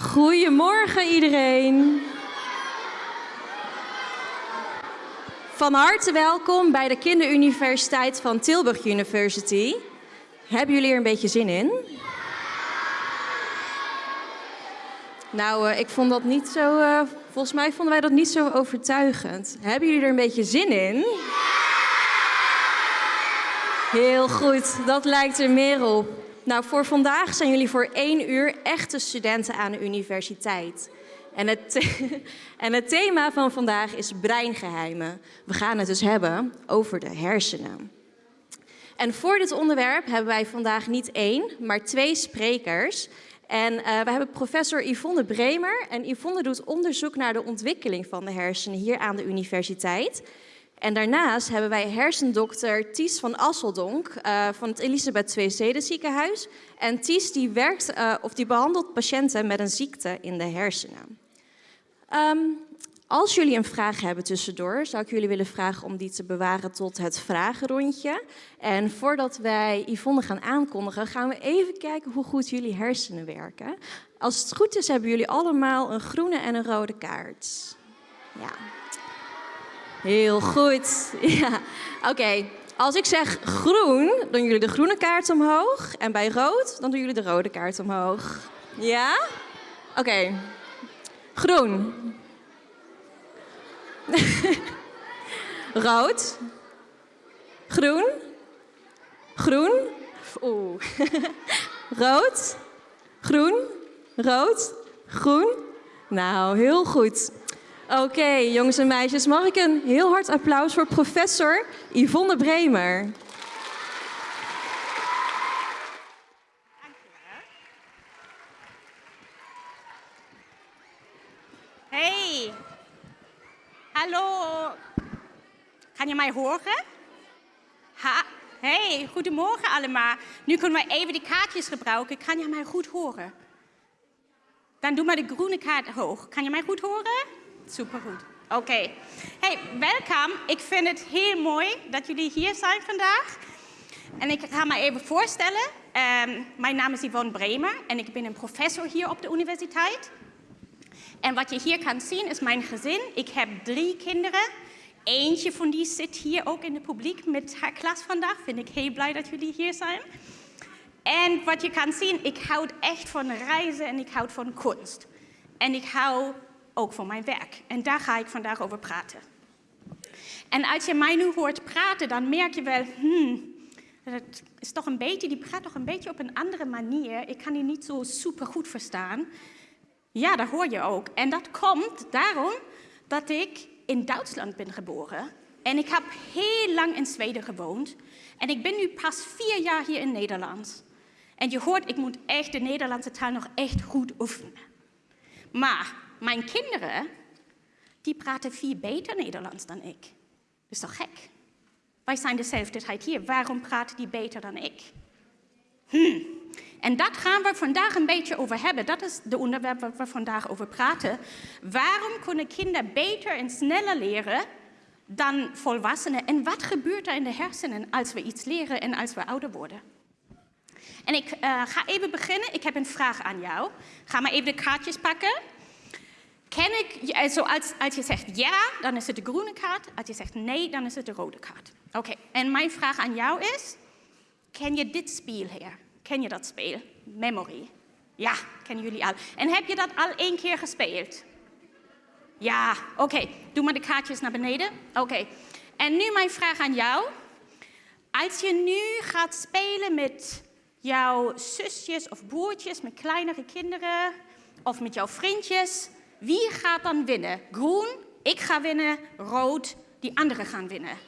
Goedemorgen iedereen. Van harte welkom bij de Kinderuniversiteit van Tilburg University. Hebben jullie er een beetje zin in? Nou, uh, ik vond dat niet zo. Uh, volgens mij vonden wij dat niet zo overtuigend. Hebben jullie er een beetje zin in? Heel goed, dat lijkt er meer op. Nou, voor vandaag zijn jullie voor één uur echte studenten aan de universiteit. En het, en het thema van vandaag is breingeheimen. We gaan het dus hebben over de hersenen. En voor dit onderwerp hebben wij vandaag niet één, maar twee sprekers. En uh, we hebben professor Yvonne Bremer. En Yvonne doet onderzoek naar de ontwikkeling van de hersenen hier aan de universiteit. En daarnaast hebben wij hersendokter Ties van Asseldonk uh, van het Elisabeth II Ziekenhuis. En Ties die werkt uh, of die behandelt patiënten met een ziekte in de hersenen. Um, als jullie een vraag hebben tussendoor, zou ik jullie willen vragen om die te bewaren tot het vragenrondje. En voordat wij Yvonne gaan aankondigen, gaan we even kijken hoe goed jullie hersenen werken. Als het goed is, hebben jullie allemaal een groene en een rode kaart. Ja. Heel goed. Ja. Oké, als ik zeg groen, doen jullie de groene kaart omhoog. En bij rood, dan doen jullie de rode kaart omhoog. Ja? Oké. Groen. Rood. Groen. Groen. Oeh. Rood. Groen. Rood. Groen. Nou, heel goed. Oké, jongens en meisjes, mag ik een heel hard applaus voor professor Yvonne Bremer. Hey, hallo. Kan je mij horen? Ha hey, goedemorgen allemaal. Nu kunnen we even die kaartjes gebruiken. Kan je mij goed horen? Dan doe maar de groene kaart hoog. Kan je mij goed horen? Supergoed. Oké. Hey, welkom. Ik vind het heel mooi dat jullie hier zijn vandaag. En ik ga me even voorstellen. Um, mijn naam is Yvonne Bremer en ik ben een professor hier op de universiteit. En wat je hier kan zien is mijn gezin. Ik heb drie kinderen. Eentje van die zit hier ook in het publiek met haar klas vandaag. Vind ik heel blij dat jullie hier zijn. En wat je kan zien, ik houd echt van reizen en ik houd van kunst. En ik hou ook van mijn werk. En daar ga ik vandaag over praten. En als je mij nu hoort praten, dan merk je wel, hmm, het is toch een beetje, die praat toch een beetje op een andere manier. Ik kan die niet zo super goed verstaan. Ja, dat hoor je ook. En dat komt daarom dat ik in Duitsland ben geboren. En ik heb heel lang in Zweden gewoond. En ik ben nu pas vier jaar hier in Nederland. En je hoort, ik moet echt de Nederlandse taal nog echt goed oefenen. Maar mijn kinderen, die praten veel beter Nederlands dan ik. Dat is toch gek? Wij zijn dezelfde hier. Waarom praten die beter dan ik? Hmm. En dat gaan we vandaag een beetje over hebben. Dat is de onderwerp waar we vandaag over praten. Waarom kunnen kinderen beter en sneller leren dan volwassenen? En wat gebeurt er in de hersenen als we iets leren en als we ouder worden? En ik uh, ga even beginnen. Ik heb een vraag aan jou. Ga maar even de kaartjes pakken. Ken ik, also als, als je zegt ja, dan is het de groene kaart. Als je zegt nee, dan is het de rode kaart. Oké, en mijn vraag aan jou is, ken je dit spel hier? Ken je dat spel? Memory. Ja, kennen jullie al. En heb je dat al één keer gespeeld? Ja, oké. Doe maar de kaartjes naar beneden. Oké. En nu mijn vraag aan jou. Als je nu gaat spelen met jouw zusjes of broertjes, met kleinere kinderen of met jouw vriendjes, wie gaat dan winnen? Groen, ik ga winnen, rood, die anderen gaan winnen.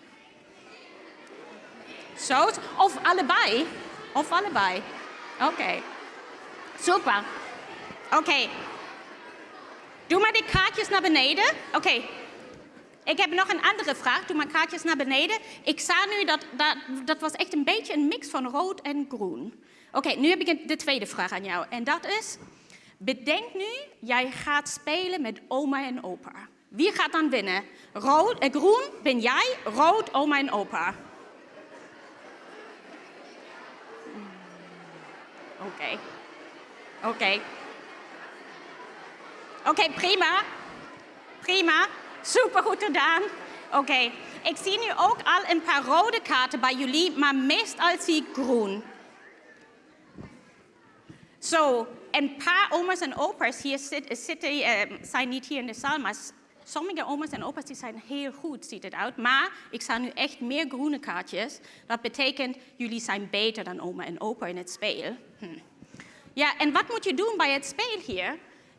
Zo, of allebei. Of allebei. Oké. Super. Oké. Doe maar die kaartjes naar beneden. Oké. Ik heb nog een andere vraag. Doe maar kaartjes naar beneden. Ik zag nu dat, dat dat was echt een beetje een mix van rood en groen. Oké, nu heb ik de tweede vraag aan jou. En dat is, bedenk nu, jij gaat spelen met oma en opa. Wie gaat dan winnen? Rood, eh, groen ben jij, rood oma en opa. Oké. Okay. Oké. Okay. Oké, prima. Prima. Super goed gedaan. Oké, ik zie nu ook al een paar rode kaarten bij jullie, maar meestal zie ik groen. Zo, een paar oma's en opa's hier zitten, uh, zijn niet hier in de zaal, maar sommige oma's en opa's die zijn heel goed, ziet het uit. Maar ik sta nu echt meer groene kaartjes. Dat betekent, jullie zijn beter dan oma en opa in het spel. Hm. Ja, en wat moet je doen bij het spel hier?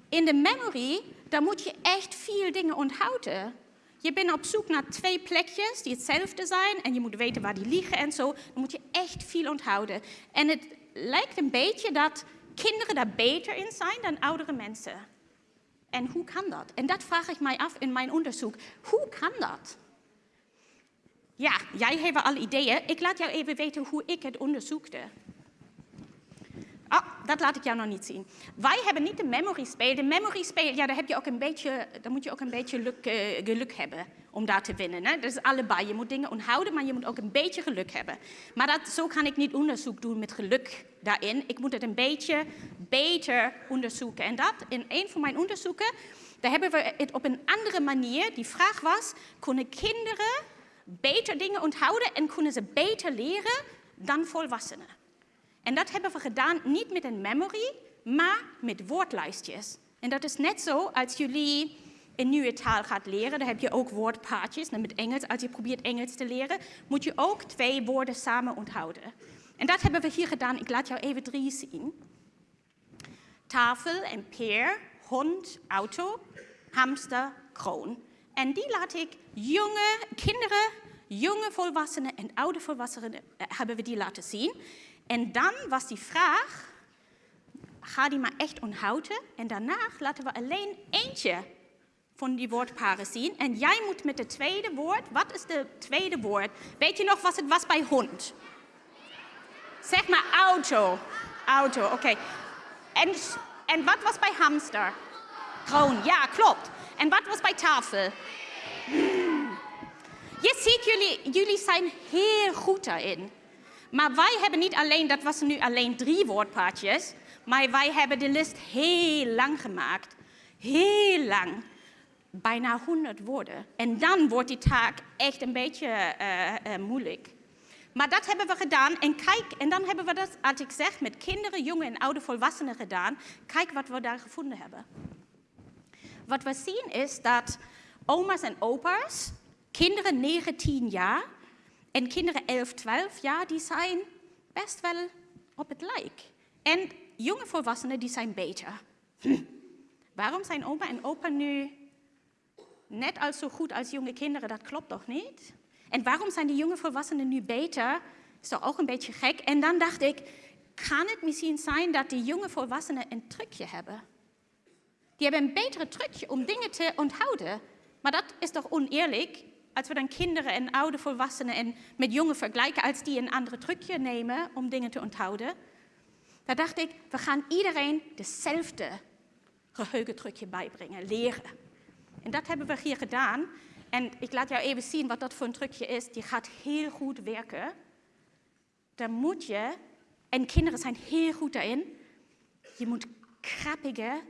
In de memory, dan moet je echt vier dingen onthouden. Je bent op zoek naar twee plekjes die hetzelfde zijn en je moet weten waar die liggen en zo. Dan moet je echt veel onthouden. En het lijkt een beetje dat kinderen daar beter in zijn dan oudere mensen. En hoe kan dat? En dat vraag ik mij af in mijn onderzoek. Hoe kan dat? Ja, jij hebt al ideeën. Ik laat jou even weten hoe ik het onderzoekte. Ah, dat laat ik jou nog niet zien. Wij hebben niet de memory speel. De memory speel, ja, daar, heb je ook een beetje, daar moet je ook een beetje uh, geluk hebben om daar te winnen. Hè? Dat is allebei. Je moet dingen onthouden, maar je moet ook een beetje geluk hebben. Maar dat, zo kan ik niet onderzoek doen met geluk daarin. Ik moet het een beetje beter onderzoeken. En dat, in een van mijn onderzoeken, daar hebben we het op een andere manier. Die vraag was, kunnen kinderen beter dingen onthouden en kunnen ze beter leren dan volwassenen? En dat hebben we gedaan niet met een memory, maar met woordlijstjes. En dat is net zo als jullie een nieuwe taal gaat leren, dan heb je ook woordpaardjes. Met Engels, als je probeert Engels te leren, moet je ook twee woorden samen onthouden. En dat hebben we hier gedaan. Ik laat jou even drie zien. Tafel en peer, hond, auto, hamster, kroon. En die laat ik jonge kinderen, jonge volwassenen en oude volwassenen eh, hebben we die laten zien. En dan was die vraag, ga die maar echt onthouden. En daarna laten we alleen eentje van die woordparen zien. En jij moet met het tweede woord, wat is het tweede woord? Weet je nog wat het was bij hond? Zeg maar auto. Auto, oké. En, en wat was bij hamster? Kroon, ja, klopt. En wat was bij tafel? Je ziet, jullie, jullie zijn heel goed daarin. Maar wij hebben niet alleen, dat was nu alleen drie woordpaardjes, maar wij hebben de list heel lang gemaakt. Heel lang. Bijna 100 woorden. En dan wordt die taak echt een beetje uh, uh, moeilijk. Maar dat hebben we gedaan. En kijk, en dan hebben we dat, als ik zeg, met kinderen, jonge en oude volwassenen gedaan. Kijk wat we daar gevonden hebben. Wat we zien is dat oma's en opa's, kinderen 19 jaar, en kinderen 11, 12 jaar, die zijn best wel op het lijk. En jonge volwassenen, die zijn beter. Waarom zijn oma en opa nu net als zo goed als jonge kinderen? Dat klopt toch niet? En waarom zijn die jonge volwassenen nu beter? Is toch ook een beetje gek? En dan dacht ik, kan het misschien zijn dat die jonge volwassenen een trucje hebben? Die hebben een betere trucje om dingen te onthouden. Maar dat is toch oneerlijk? Als we dan kinderen en oude volwassenen en met jongen vergelijken, als die een andere trucje nemen om dingen te onthouden, dan dacht ik, we gaan iedereen dezelfde geheugentrucje bijbrengen, leren. En dat hebben we hier gedaan. En ik laat jou even zien wat dat voor een trucje is. Die gaat heel goed werken. Dan moet je, en kinderen zijn heel goed daarin, je moet grappige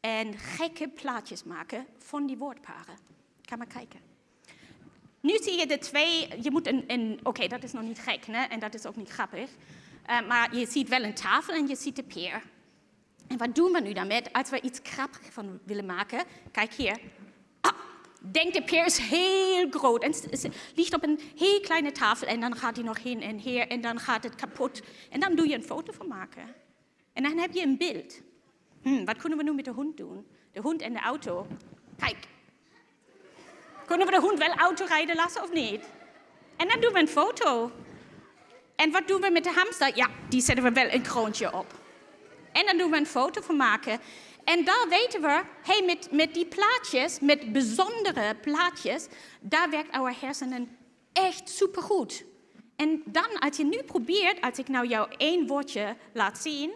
en gekke plaatjes maken van die woordparen. Ga maar kijken. Nu zie je de twee, je moet een, een oké, dat is nog niet gek hè? en dat is ook niet grappig. Uh, maar je ziet wel een tafel en je ziet de peer. En wat doen we nu daarmee als we iets grappigs van willen maken? Kijk hier. Ah, denk de peer is heel groot en ligt op een heel kleine tafel en dan gaat hij nog heen en her en dan gaat het kapot. En dan doe je een foto van maken. En dan heb je een beeld. Hm, wat kunnen we nu met de hond doen? De hond en de auto. Kijk, kunnen we de hond wel auto rijden lassen of niet? En dan doen we een foto. En wat doen we met de hamster? Ja, die zetten we wel een kroontje op. En dan doen we een foto van maken. En daar weten we, hey, met, met die plaatjes, met bijzondere plaatjes, daar werkt our hersenen echt supergoed. En dan, als je nu probeert, als ik nou jou één woordje laat zien,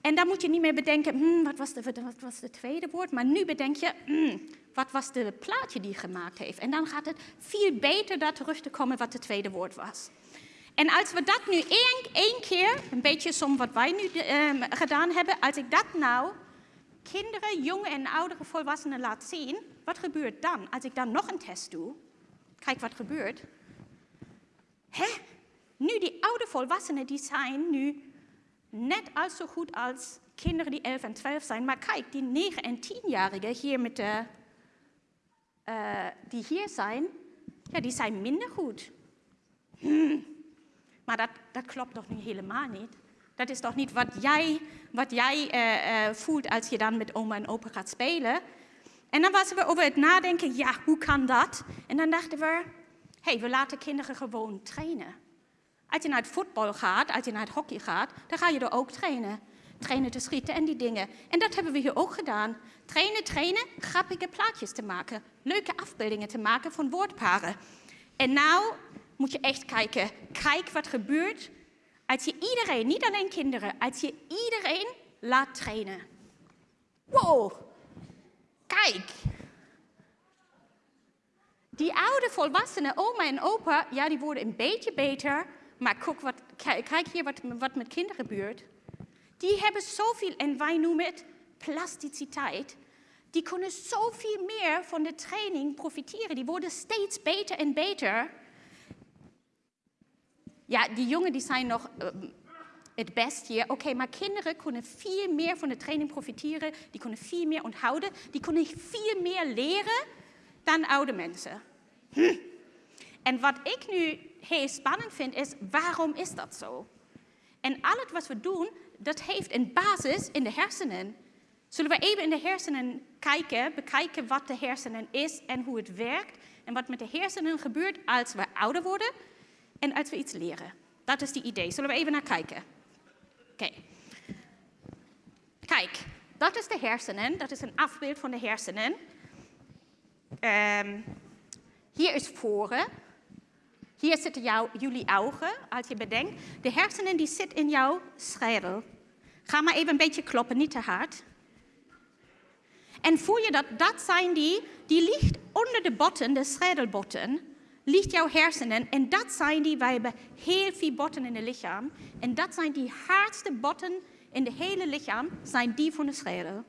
en dan moet je niet meer bedenken, hmm, wat, was de, wat was het tweede woord, maar nu bedenk je, hmm, wat was de plaatje die gemaakt heeft. En dan gaat het veel beter daar terug te komen wat het tweede woord was. En als we dat nu één, één keer, een beetje som wat wij nu uh, gedaan hebben, als ik dat nou kinderen, jonge en oudere volwassenen laat zien, wat gebeurt dan als ik dan nog een test doe? Kijk wat gebeurt. Hè? Nu die oude volwassenen die zijn nu net als zo goed als kinderen die 11 en 12 zijn. Maar kijk, die 9 en 10-jarigen hier met de, uh, die hier zijn, ja, die zijn minder goed. Hmm. Maar dat, dat klopt toch niet helemaal niet? Dat is toch niet wat jij, wat jij uh, uh, voelt als je dan met oma en opa gaat spelen? En dan waren we over het nadenken, ja, hoe kan dat? En dan dachten we, hey, we laten kinderen gewoon trainen. Als je naar het voetbal gaat, als je naar het hockey gaat, dan ga je er ook trainen. Trainen te schieten en die dingen. En dat hebben we hier ook gedaan. Trainen, trainen, grappige plaatjes te maken. Leuke afbeeldingen te maken van woordparen. En nou moet je echt kijken. Kijk wat gebeurt als je iedereen, niet alleen kinderen, als je iedereen laat trainen. Wow, kijk. Die oude volwassenen, oma en opa, ja, die worden een beetje beter. Maar kijk, wat, kijk hier wat, wat met kinderen gebeurt. Die hebben zoveel, en wij noemen het plasticiteit. Die kunnen zoveel meer van de training profiteren. Die worden steeds beter en beter. Ja, die jongen die zijn nog uh, het best hier. Oké, okay, maar kinderen kunnen veel meer van de training profiteren. Die kunnen veel meer onthouden. Die kunnen veel meer leren dan oude mensen. Hm. En wat ik nu heel spannend vind is, waarom is dat zo? En al het wat we doen, dat heeft een basis in de hersenen. Zullen we even in de hersenen kijken, bekijken wat de hersenen is en hoe het werkt en wat met de hersenen gebeurt als we ouder worden en als we iets leren. Dat is die idee. Zullen we even naar kijken? Oké. Kijk, dat is de hersenen. Dat is een afbeeld van de hersenen. Um, hier is voren. Hier zitten jou, jullie ogen, als je bedenkt. De hersenen die zitten in jouw schedel. Ga maar even een beetje kloppen, niet te hard. En voel je dat, dat zijn die, die ligt onder de botten, de schedelbotten, ligt jouw hersenen. En dat zijn die, wij hebben heel veel botten in het lichaam. En dat zijn die hardste botten in het hele lichaam, zijn die van de schedel.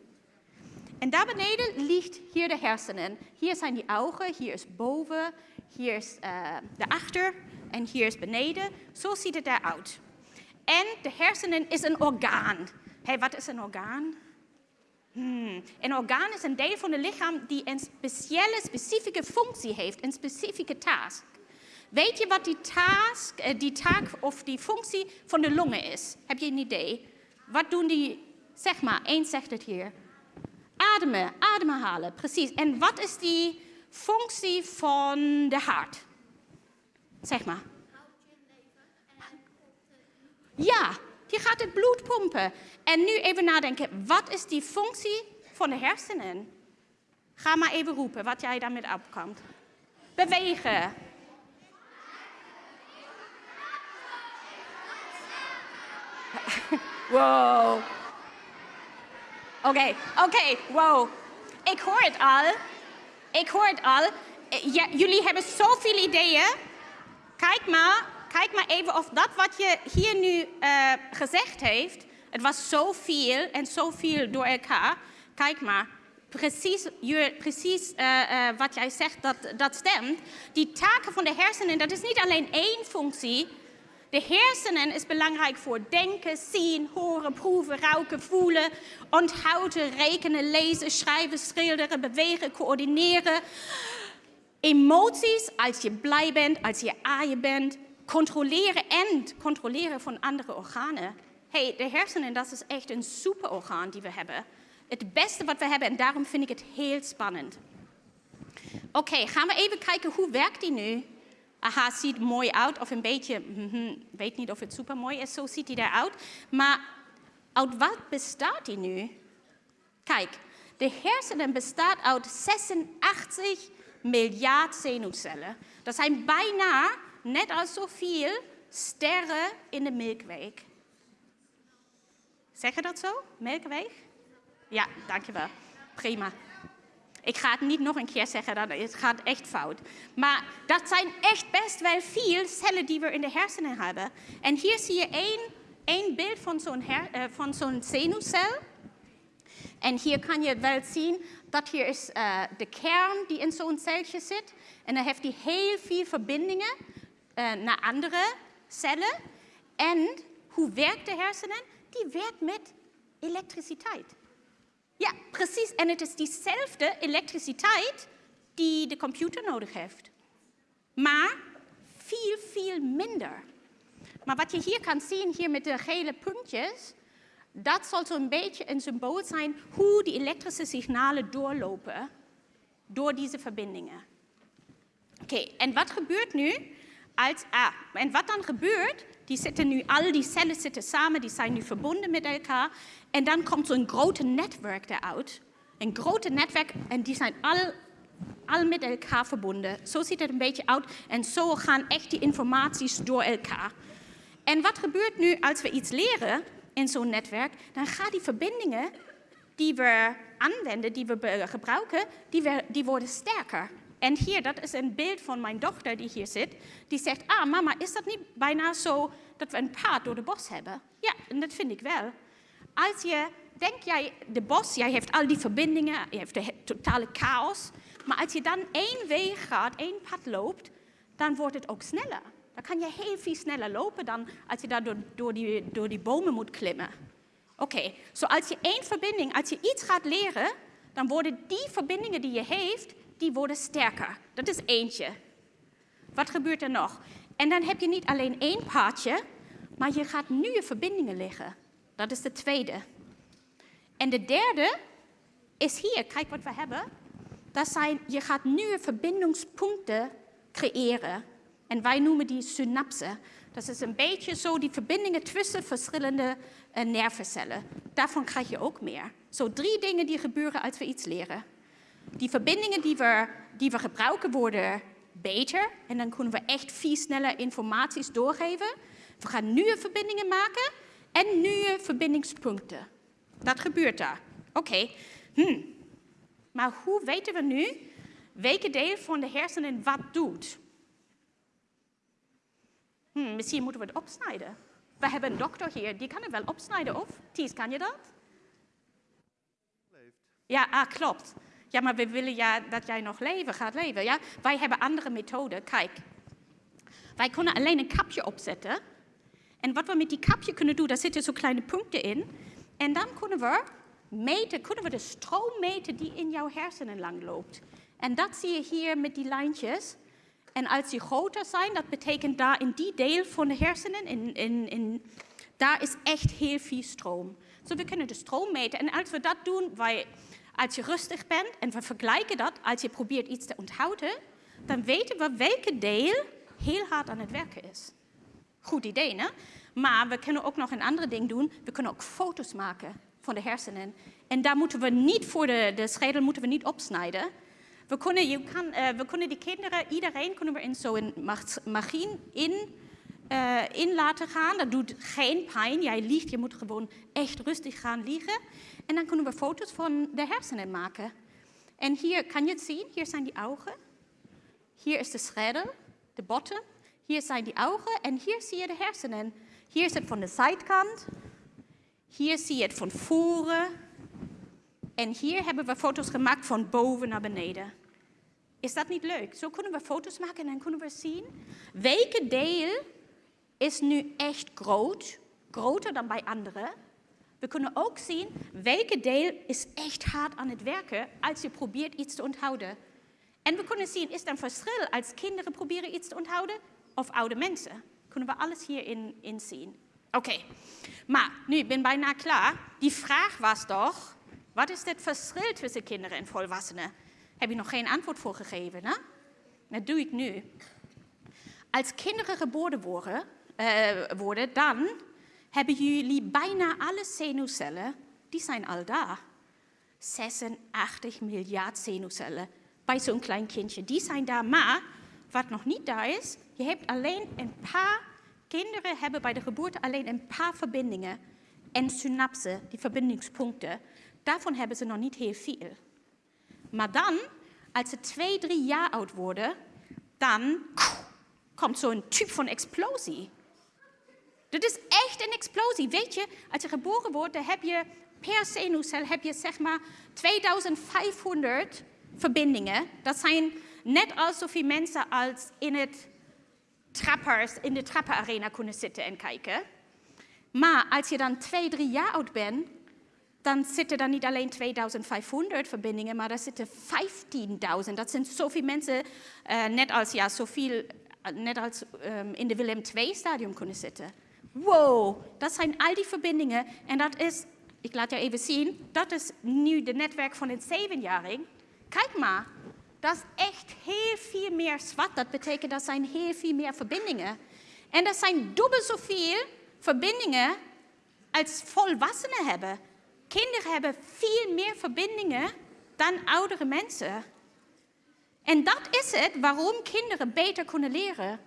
En daar beneden ligt hier de hersenen. Hier zijn die ogen, hier is boven, hier is uh, de achter en hier is beneden. Zo ziet het eruit. En de hersenen is een orgaan. Hey, wat is een orgaan? Hmm. Een orgaan is een deel van het lichaam die een speciale, specifieke functie heeft, een specifieke taak. Weet je wat die, task, eh, die taak of die functie van de longen is? Heb je een idee? Wat doen die? Zeg maar, één zegt het hier. Ademen, ademhalen, precies. En wat is die functie van de hart? Zeg maar. Ja, die gaat het bloed pompen. En nu even nadenken, wat is die functie van de hersenen? Ga maar even roepen wat jij daarmee opkomt. Bewegen. Wow. Oké, oké, wow. Ik hoor het al. Ik hoor het al. Ja, jullie hebben zoveel ideeën. Kijk maar, kijk maar even of dat wat je hier nu uh, gezegd heeft, het was zoveel en zoveel door elkaar. Kijk maar, precies, precies uh, uh, wat jij zegt, dat, dat stemt. Die taken van de hersenen, dat is niet alleen één functie, de hersenen is belangrijk voor denken, zien, horen, proeven, ruiken, voelen, onthouden, rekenen, lezen, schrijven, schilderen, bewegen, coördineren. Emoties, als je blij bent, als je aaien bent, controleren en controleren van andere organen. hey, de hersenen, dat is echt een superorgaan die we hebben. Het beste wat we hebben en daarom vind ik het heel spannend. Oké, gaan we even kijken hoe werkt die nu? Aha, ziet mooi uit of een beetje, mm, weet niet of het super mooi is, zo ziet hij eruit. Maar uit wat bestaat hij nu? Kijk, de hersenen bestaat uit 86 miljard zenuwcellen. Dat zijn bijna net als zoveel sterren in de Milkweg. Zeg je dat zo? Milkweg? Ja, dankjewel. Prima. Ik ga het niet nog een keer zeggen, dan, het gaat echt fout. Maar dat zijn echt best wel veel cellen die we in de hersenen hebben. En hier zie je één, één beeld van zo'n uh, zo'n zenuwcel. En hier kan je wel zien dat hier is uh, de kern die in zo'n celje zit. En dan heeft die heel veel verbindingen uh, naar andere cellen. En hoe werkt de hersenen? Die werkt met elektriciteit. Ja, precies. En het is diezelfde elektriciteit die de computer nodig heeft. Maar veel, veel minder. Maar wat je hier kan zien, hier met de gele puntjes, dat zal zo'n beetje een symbool zijn hoe die elektrische signalen doorlopen door deze verbindingen. Oké, en wat gebeurt nu? Als, ah, en wat dan gebeurt, die zitten nu, al die cellen zitten samen, die zijn nu verbonden met elkaar. En dan komt zo'n grote netwerk eruit. Een grote netwerk en die zijn al, al met elkaar verbonden. Zo ziet het een beetje uit en zo gaan echt die informaties door elkaar. En wat gebeurt nu als we iets leren in zo'n netwerk? Dan gaan die verbindingen die we aanwenden, die we gebruiken, die, die worden sterker. En hier, dat is een beeld van mijn dochter die hier zit. Die zegt, ah mama, is dat niet bijna zo dat we een paard door de bos hebben? Ja, en dat vind ik wel. Als je, denk jij, de bos, jij heeft al die verbindingen, je hebt de totale chaos. Maar als je dan één weg gaat, één pad loopt, dan wordt het ook sneller. Dan kan je heel veel sneller lopen dan als je daar door, die, door die bomen moet klimmen. Oké, okay. so als je één verbinding, als je iets gaat leren, dan worden die verbindingen die je heeft, die worden sterker. Dat is eentje. Wat gebeurt er nog? En dan heb je niet alleen één paadje, maar je gaat nieuwe verbindingen leggen. Dat is de tweede. En de derde is hier, kijk wat we hebben. Dat zijn, je gaat nieuwe verbindingspunten creëren. En wij noemen die synapsen. Dat is een beetje zo die verbindingen tussen verschillende uh, nervencellen. Daarvan krijg je ook meer. Zo drie dingen die gebeuren als we iets leren. Die verbindingen die we, die we gebruiken worden beter en dan kunnen we echt veel sneller informaties doorgeven. We gaan nieuwe verbindingen maken en nieuwe verbindingspunten. Dat gebeurt daar. Oké. Okay. Hm. Maar hoe weten we nu welke deel van de hersenen wat doet? Hm, misschien moeten we het opsnijden. We hebben een dokter hier, die kan het wel opsnijden, of? Ties, kan je dat? Ja, ah, klopt. Ja, maar we willen ja dat jij nog leven gaat leven. Ja? Wij hebben andere methoden. Kijk, wij kunnen alleen een kapje opzetten. En wat we met die kapje kunnen doen, daar zitten zo kleine punten in. En dan kunnen we meten, kunnen we de stroom meten die in jouw hersenen lang loopt. En dat zie je hier met die lijntjes. En als die groter zijn, dat betekent daar in die deel van de hersenen, in, in, in, daar is echt heel veel stroom. Dus we kunnen de stroom meten. En als we dat doen, wij, als je rustig bent en we vergelijken dat, als je probeert iets te onthouden, dan weten we welke deel heel hard aan het werken is. Goed idee, hè? Maar we kunnen ook nog een ander ding doen. We kunnen ook foto's maken van de hersenen. En daar moeten we niet voor de, de schedel moeten we niet opsnijden. We kunnen, je kan, uh, we kunnen die kinderen, iedereen kunnen we in zo'n machine in, uh, in laten gaan. Dat doet geen pijn. Jij liegt, je moet gewoon echt rustig gaan liggen. En dan kunnen we foto's van de hersenen maken. En hier kan je het zien, hier zijn die ogen. Hier is de schedel, de botten. Hier zijn die ogen en hier zie je de hersenen. Hier is het van de zijkant. Hier zie je het van voren. En hier hebben we foto's gemaakt van boven naar beneden. Is dat niet leuk? Zo kunnen we foto's maken en dan kunnen we zien welke deel is nu echt groot, groter dan bij anderen. We kunnen ook zien welke deel is echt hard aan het werken als je probeert iets te onthouden. En we kunnen zien, is er een verschil als kinderen proberen iets te onthouden of oude mensen? Kunnen we alles hierin in zien. Oké, maar nu, ik ben bijna klaar. Die vraag was toch, wat is het verschil tussen kinderen en volwassenen? Heb je nog geen antwoord voor gegeven, hè? Dat doe ik nu. Als kinderen geboren worden, uh, worden dan hebben jullie bijna alle zenuwcellen, die zijn al daar. 86 miljard zenuwcellen bij zo'n klein kindje, die zijn daar. Maar wat nog niet daar is, je hebt alleen een paar, kinderen hebben bij de geboorte alleen een paar verbindingen en synapsen, die verbindingspunten. Daarvan hebben ze nog niet heel veel. Maar dan, als ze twee, drie jaar oud worden, dan komt zo'n type van explosie. Dit is echt een explosie. Weet je, als je geboren wordt, dan heb je per zenuwcel heb je zeg maar 2500 verbindingen. Dat zijn net als zoveel mensen als in het trappers, in de trappenarena kunnen zitten en kijken. Maar als je dan twee, drie jaar oud bent, dan zitten er niet alleen 2500 verbindingen, maar er zitten 15.000. Dat zijn zoveel mensen, uh, net als, ja, zoveel, uh, net als um, in de Willem II-stadium kunnen zitten. Wow, dat zijn al die verbindingen. En dat is, ik laat je even zien, dat is nu de netwerk van een zevenjaring. Kijk maar, dat is echt heel veel meer zwart. Dat betekent dat zijn heel veel meer verbindingen. En dat zijn dubbel zoveel verbindingen als volwassenen hebben. Kinderen hebben veel meer verbindingen dan oudere mensen. En dat is het waarom kinderen beter kunnen leren.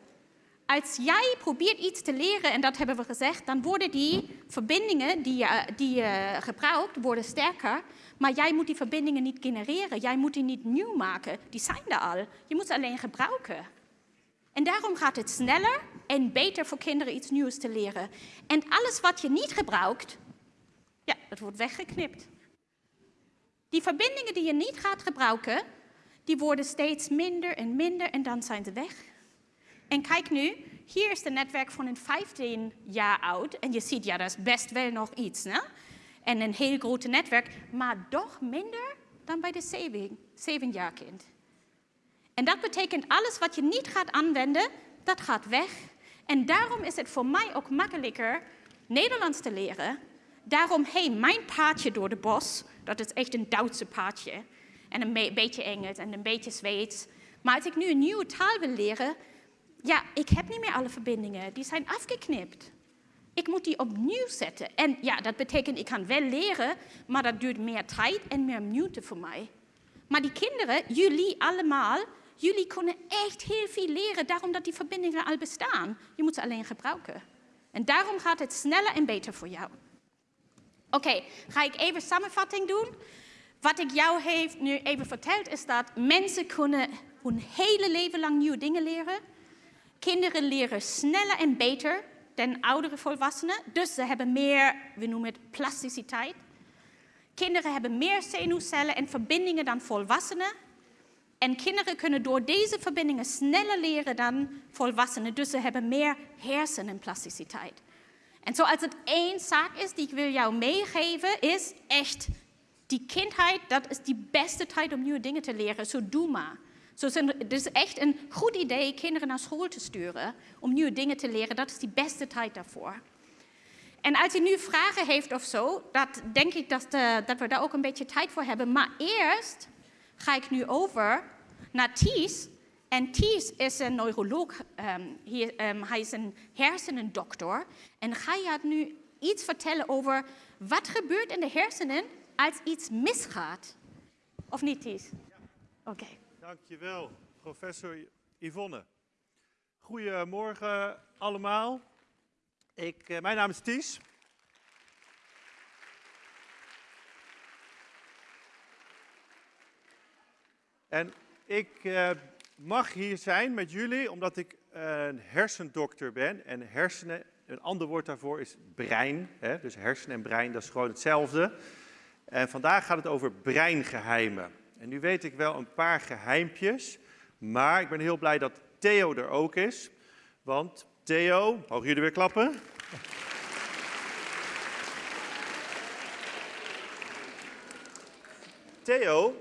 Als jij probeert iets te leren, en dat hebben we gezegd, dan worden die verbindingen die je, die je gebruikt, worden sterker. Maar jij moet die verbindingen niet genereren. Jij moet die niet nieuw maken. Die zijn er al. Je moet ze alleen gebruiken. En daarom gaat het sneller en beter voor kinderen iets nieuws te leren. En alles wat je niet gebruikt, ja, dat wordt weggeknipt. Die verbindingen die je niet gaat gebruiken, die worden steeds minder en minder en dan zijn ze weg. En kijk nu, hier is het netwerk van een 15 jaar oud. En je ziet, ja, dat is best wel nog iets. Hè? En een heel groot netwerk, maar toch minder dan bij de 7, 7 jaar kind. En dat betekent alles wat je niet gaat aanwenden, dat gaat weg. En daarom is het voor mij ook makkelijker Nederlands te leren. Daarom, hey, mijn paardje door de bos, dat is echt een Duitse paardje. En een beetje Engels en een beetje Zweeds. Maar als ik nu een nieuwe taal wil leren, ja, ik heb niet meer alle verbindingen. Die zijn afgeknipt. Ik moet die opnieuw zetten. En ja, dat betekent, ik kan wel leren, maar dat duurt meer tijd en meer minuten voor mij. Maar die kinderen, jullie allemaal, jullie kunnen echt heel veel leren, daarom dat die verbindingen al bestaan. Je moet ze alleen gebruiken. En daarom gaat het sneller en beter voor jou. Oké, ga ik even samenvatting doen. Wat ik jou heeft nu even verteld is dat mensen kunnen hun hele leven lang nieuwe dingen leren. Kinderen leren sneller en beter dan oudere volwassenen. Dus ze hebben meer, we noemen het plasticiteit. Kinderen hebben meer zenuwcellen en verbindingen dan volwassenen. En kinderen kunnen door deze verbindingen sneller leren dan volwassenen. Dus ze hebben meer hersenenplasticiteit. En zoals het één zaak is die ik wil jou meegeven, is echt die kindheid, dat is die beste tijd om nieuwe dingen te leren. Zo doe maar. Zo het is echt een goed idee kinderen naar school te sturen om nieuwe dingen te leren. Dat is die beste tijd daarvoor. En als je nu vragen heeft of zo, dat denk ik dat, eh, dat we daar ook een beetje tijd voor hebben. Maar eerst ga ik nu over naar Thies. En Thies is een neuroloog, hij, um, hij, is een hersenendokter. En ga je nu iets vertellen over wat gebeurt in de hersenen als iets misgaat? Of niet, Thies? Oké. Dankjewel, professor Yvonne. Goedemorgen allemaal. Ik, uh, mijn naam is Ties. En ik uh, mag hier zijn met jullie omdat ik een hersendokter ben. En hersenen, een ander woord daarvoor is brein. Hè? Dus hersenen en brein, dat is gewoon hetzelfde. En vandaag gaat het over breingeheimen. En nu weet ik wel een paar geheimpjes, maar ik ben heel blij dat Theo er ook is. Want Theo, mogen jullie weer klappen? Theo,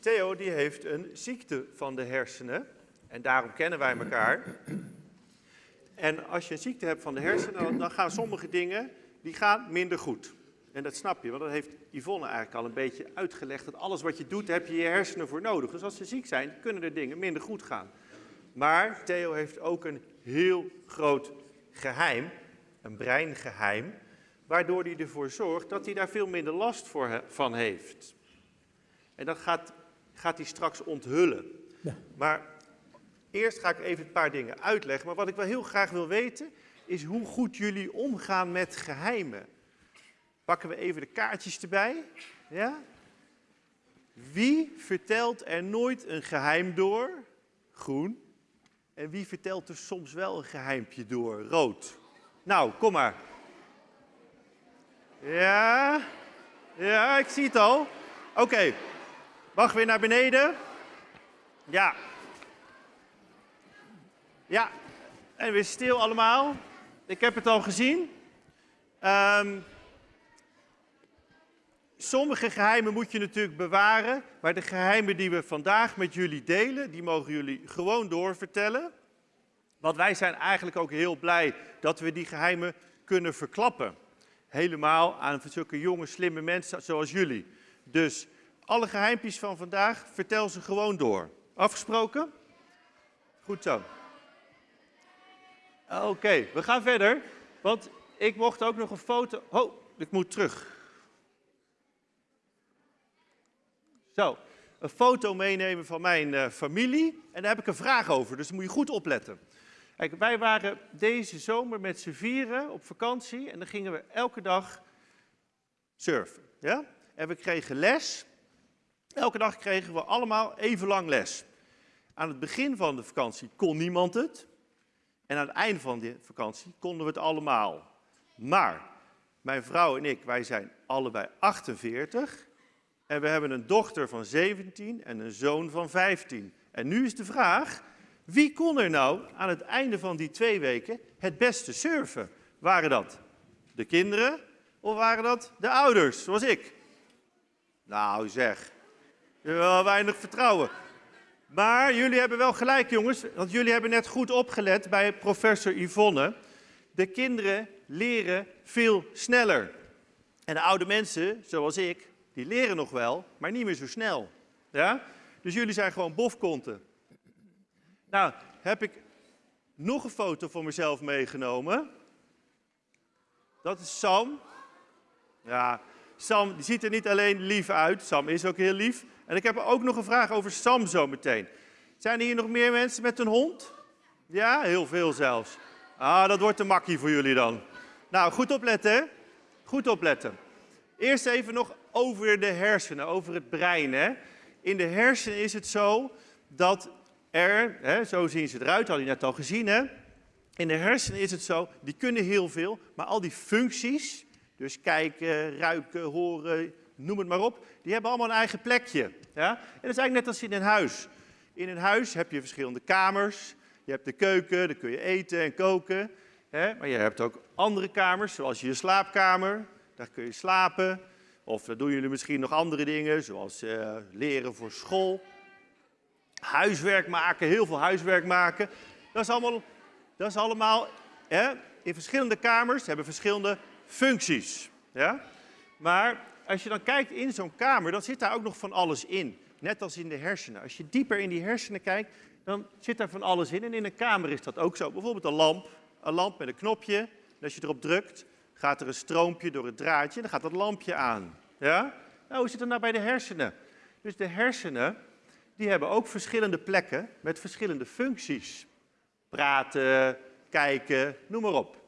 Theo die heeft een ziekte van de hersenen en daarom kennen wij elkaar. En als je een ziekte hebt van de hersenen, dan gaan sommige dingen die gaan minder goed. En dat snap je, want dat heeft Yvonne eigenlijk al een beetje uitgelegd. Dat alles wat je doet, heb je je hersenen voor nodig. Dus als ze ziek zijn, kunnen er dingen minder goed gaan. Maar Theo heeft ook een heel groot geheim, een breingeheim, waardoor hij ervoor zorgt dat hij daar veel minder last voor van heeft. En dat gaat, gaat hij straks onthullen. Ja. Maar eerst ga ik even een paar dingen uitleggen. Maar wat ik wel heel graag wil weten, is hoe goed jullie omgaan met geheimen. Pakken we even de kaartjes erbij. Ja? Wie vertelt er nooit een geheim door? Groen. En wie vertelt er soms wel een geheimpje door? Rood. Nou, kom maar. Ja, Ja, ik zie het al. Oké, mag weer naar beneden. Ja. Ja, en weer stil allemaal. Ik heb het al gezien. Ehm, sommige geheimen moet je natuurlijk bewaren, maar de geheimen die we vandaag met jullie delen, die mogen jullie gewoon doorvertellen. Want wij zijn eigenlijk ook heel blij dat we die geheimen kunnen verklappen. Helemaal aan zulke jonge, slimme mensen zoals jullie. Dus alle geheimpjes van vandaag, vertel ze gewoon door. Afgesproken? Goed zo. Oké, we gaan verder. Want ik mocht ook nog een foto. Oh, ik moet terug. Zo, een foto meenemen van mijn uh, familie. En daar heb ik een vraag over, dus daar moet je goed opletten. Kijk, wij waren deze zomer met z'n vieren op vakantie en dan gingen we elke dag surfen. Ja? En we kregen les. Elke dag kregen we allemaal even lang les. Aan het begin van de vakantie kon niemand het. En aan het einde van de vakantie konden we het allemaal. Maar mijn vrouw en ik, wij zijn allebei 48. En we hebben een dochter van 17 en een zoon van 15. En nu is de vraag, wie kon er nou aan het einde van die twee weken het beste surfen? Waren dat de kinderen of waren dat de ouders, zoals ik? Nou zeg, wel weinig vertrouwen. Maar jullie hebben wel gelijk, jongens, want jullie hebben net goed opgelet bij professor Yvonne. De kinderen leren veel sneller. En de oude mensen, zoals ik, die leren nog wel, maar niet meer zo snel. Ja? Dus jullie zijn gewoon bofkonten. Nou, heb ik nog een foto van mezelf meegenomen. Dat is Sam. Ja, Sam die ziet er niet alleen lief uit, Sam is ook heel lief. En ik heb ook nog een vraag over Sam zo meteen. Zijn er hier nog meer mensen met een hond? Ja, heel veel zelfs. Ah, dat wordt te makkie voor jullie dan. Nou, goed opletten? Goed opletten. Eerst even nog over de hersenen, over het brein. Hè? In de hersenen is het zo dat er, hè, zo zien ze eruit, had je net al gezien. Hè? In de hersenen is het zo, die kunnen heel veel, maar al die functies, dus kijken, ruiken, horen, noem het maar op, die hebben allemaal een eigen plekje. Ja? En dat is eigenlijk net als in een huis. In een huis heb je verschillende kamers. Je hebt de keuken, daar kun je eten en koken. Hè? Maar je hebt ook andere kamers, zoals je slaapkamer. Daar kun je slapen. Of dan doen jullie misschien nog andere dingen, zoals uh, leren voor school. Huiswerk maken, heel veel huiswerk maken. Dat is allemaal, dat is allemaal hè, in verschillende kamers, hebben verschillende functies. Ja? Maar als je dan kijkt in zo'n kamer, dan zit daar ook nog van alles in. Net als in de hersenen. Als je dieper in die hersenen kijkt, dan zit daar van alles in. En in een kamer is dat ook zo. Bijvoorbeeld een lamp. Een lamp met een knopje. En als je erop drukt, gaat er een stroompje door het draadje en dan gaat dat lampje aan. Ja? Nou, hoe zit het nou bij de hersenen? Dus de hersenen, die hebben ook verschillende plekken met verschillende functies. Praten, kijken, noem maar op.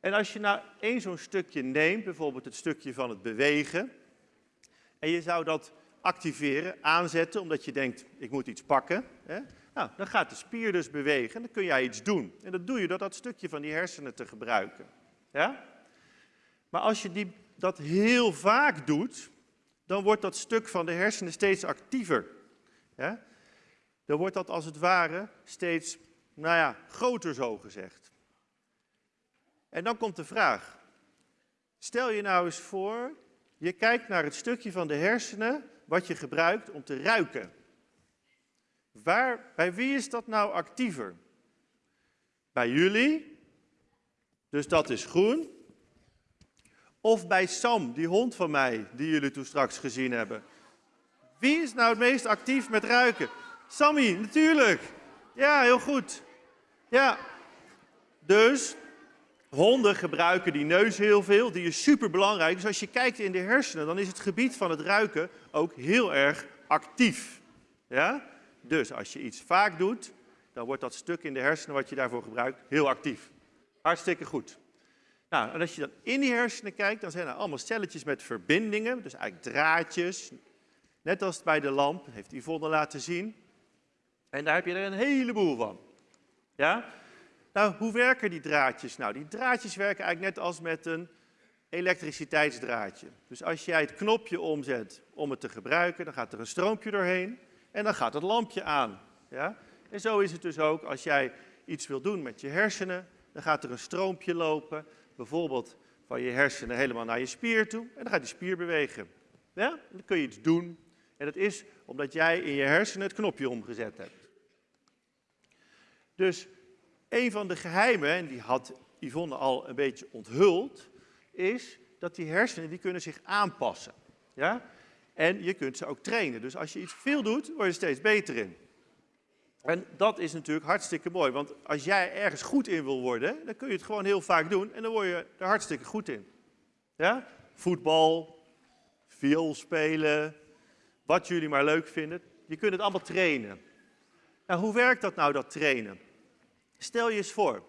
En als je nou één zo'n stukje neemt, bijvoorbeeld het stukje van het bewegen, en je zou dat activeren, aanzetten, omdat je denkt, ik moet iets pakken, hè? Nou, dan gaat de spier dus bewegen en dan kun jij iets doen. En dat doe je door dat stukje van die hersenen te gebruiken. Ja? Maar als je die, dat heel vaak doet, dan wordt dat stuk van de hersenen steeds actiever. Ja? Dan wordt dat als het ware steeds, nou ja, groter zo gezegd. En dan komt de vraag. Stel je nou eens voor, je kijkt naar het stukje van de hersenen wat je gebruikt om te ruiken. Waar, bij wie is dat nou actiever? Bij jullie, dus dat is groen. Of bij Sam, die hond van mij, die jullie toen straks gezien hebben. Wie is nou het meest actief met ruiken? Sammy, natuurlijk. Ja, heel goed. Ja. Dus honden gebruiken die neus heel veel. Die is super belangrijk. Dus als je kijkt in de hersenen, dan is het gebied van het ruiken ook heel erg actief. Ja? Dus als je iets vaak doet, dan wordt dat stuk in de hersenen wat je daarvoor gebruikt heel actief. Hartstikke goed. Nou, en als je dan in die hersenen kijkt, dan zijn er allemaal celletjes met verbindingen, dus eigenlijk draadjes. Net als bij de lamp, heeft Yvonne laten zien. En daar heb je er een heleboel van. Ja? Nou, hoe werken die draadjes nou? Die draadjes werken eigenlijk net als met een elektriciteitsdraadje. Dus als jij het knopje omzet om het te gebruiken, dan gaat er een stroompje doorheen en dan gaat het lampje aan. Ja? En zo is het dus ook als jij iets wil doen met je hersenen, dan gaat er een stroompje lopen, bijvoorbeeld van je hersenen helemaal naar je spier toe en dan gaat die spier bewegen. Ja? Dan kun je iets doen en dat is omdat jij in je hersenen het knopje omgezet hebt. Dus een van de geheimen, en die had Yvonne al een beetje onthuld, is dat die hersenen die kunnen zich aanpassen. Ja? En je kunt ze ook trainen. Dus als je iets veel doet, word je steeds beter in. En dat is natuurlijk hartstikke mooi, want als jij ergens goed in wil worden, dan kun je het gewoon heel vaak doen en dan word je er hartstikke goed in. Ja? Voetbal, viool spelen, wat jullie maar leuk vinden. Je kunt het allemaal trainen. Nou, hoe werkt dat nou, dat trainen? Stel je eens voor,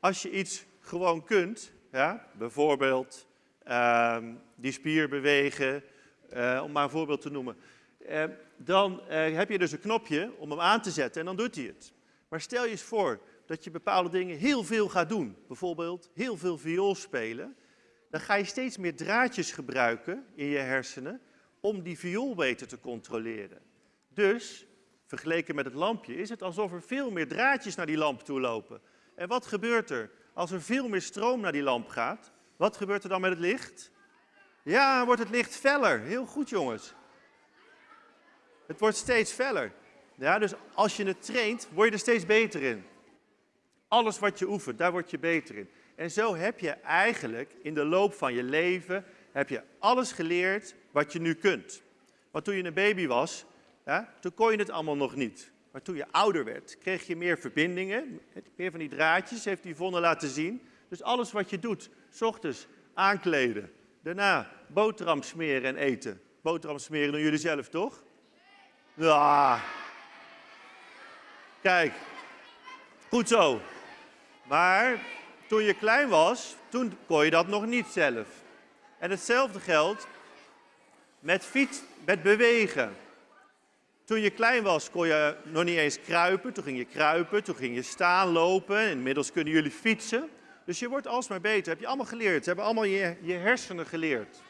als je iets gewoon kunt, ja, bijvoorbeeld ehm, die spier bewegen, eh, om maar een voorbeeld te noemen, eh, dan eh, heb je dus een knopje om hem aan te zetten en dan doet hij het. Maar stel je eens voor dat je bepaalde dingen heel veel gaat doen, bijvoorbeeld heel veel viool spelen, dan ga je steeds meer draadjes gebruiken in je hersenen om die viool beter te controleren. Dus, vergeleken met het lampje, is het alsof er veel meer draadjes naar die lamp toe lopen. En wat gebeurt er als er veel meer stroom naar die lamp gaat? Wat gebeurt er dan met het licht? Ja, wordt het licht feller. Heel goed, jongens. Het wordt steeds feller. Ja, dus als je het traint, word je er steeds beter in. Alles wat je oefent, daar word je beter in. En zo heb je eigenlijk in de loop van je leven heb je alles geleerd wat je nu kunt. Want toen je een baby was, toen kon je het allemaal nog niet. Maar toen je ouder werd, kreeg je meer verbindingen, meer van die draadjes, heeft Yvonne laten zien. Dus alles wat je doet, s ochtends aankleden, daarna boterham smeren en eten. Boterham smeren doen jullie zelf, toch? Ja. Kijk, goed zo. Maar toen je klein was, toen kon je dat nog niet zelf. En hetzelfde geldt met fiets, met bewegen. Toen je klein was, kon je nog niet eens kruipen. Toen ging je kruipen, toen ging je staan, lopen. Inmiddels kunnen jullie fietsen. Dus je wordt alsmaar beter. Heb je allemaal geleerd. Ze hebben allemaal je, je hersenen geleerd.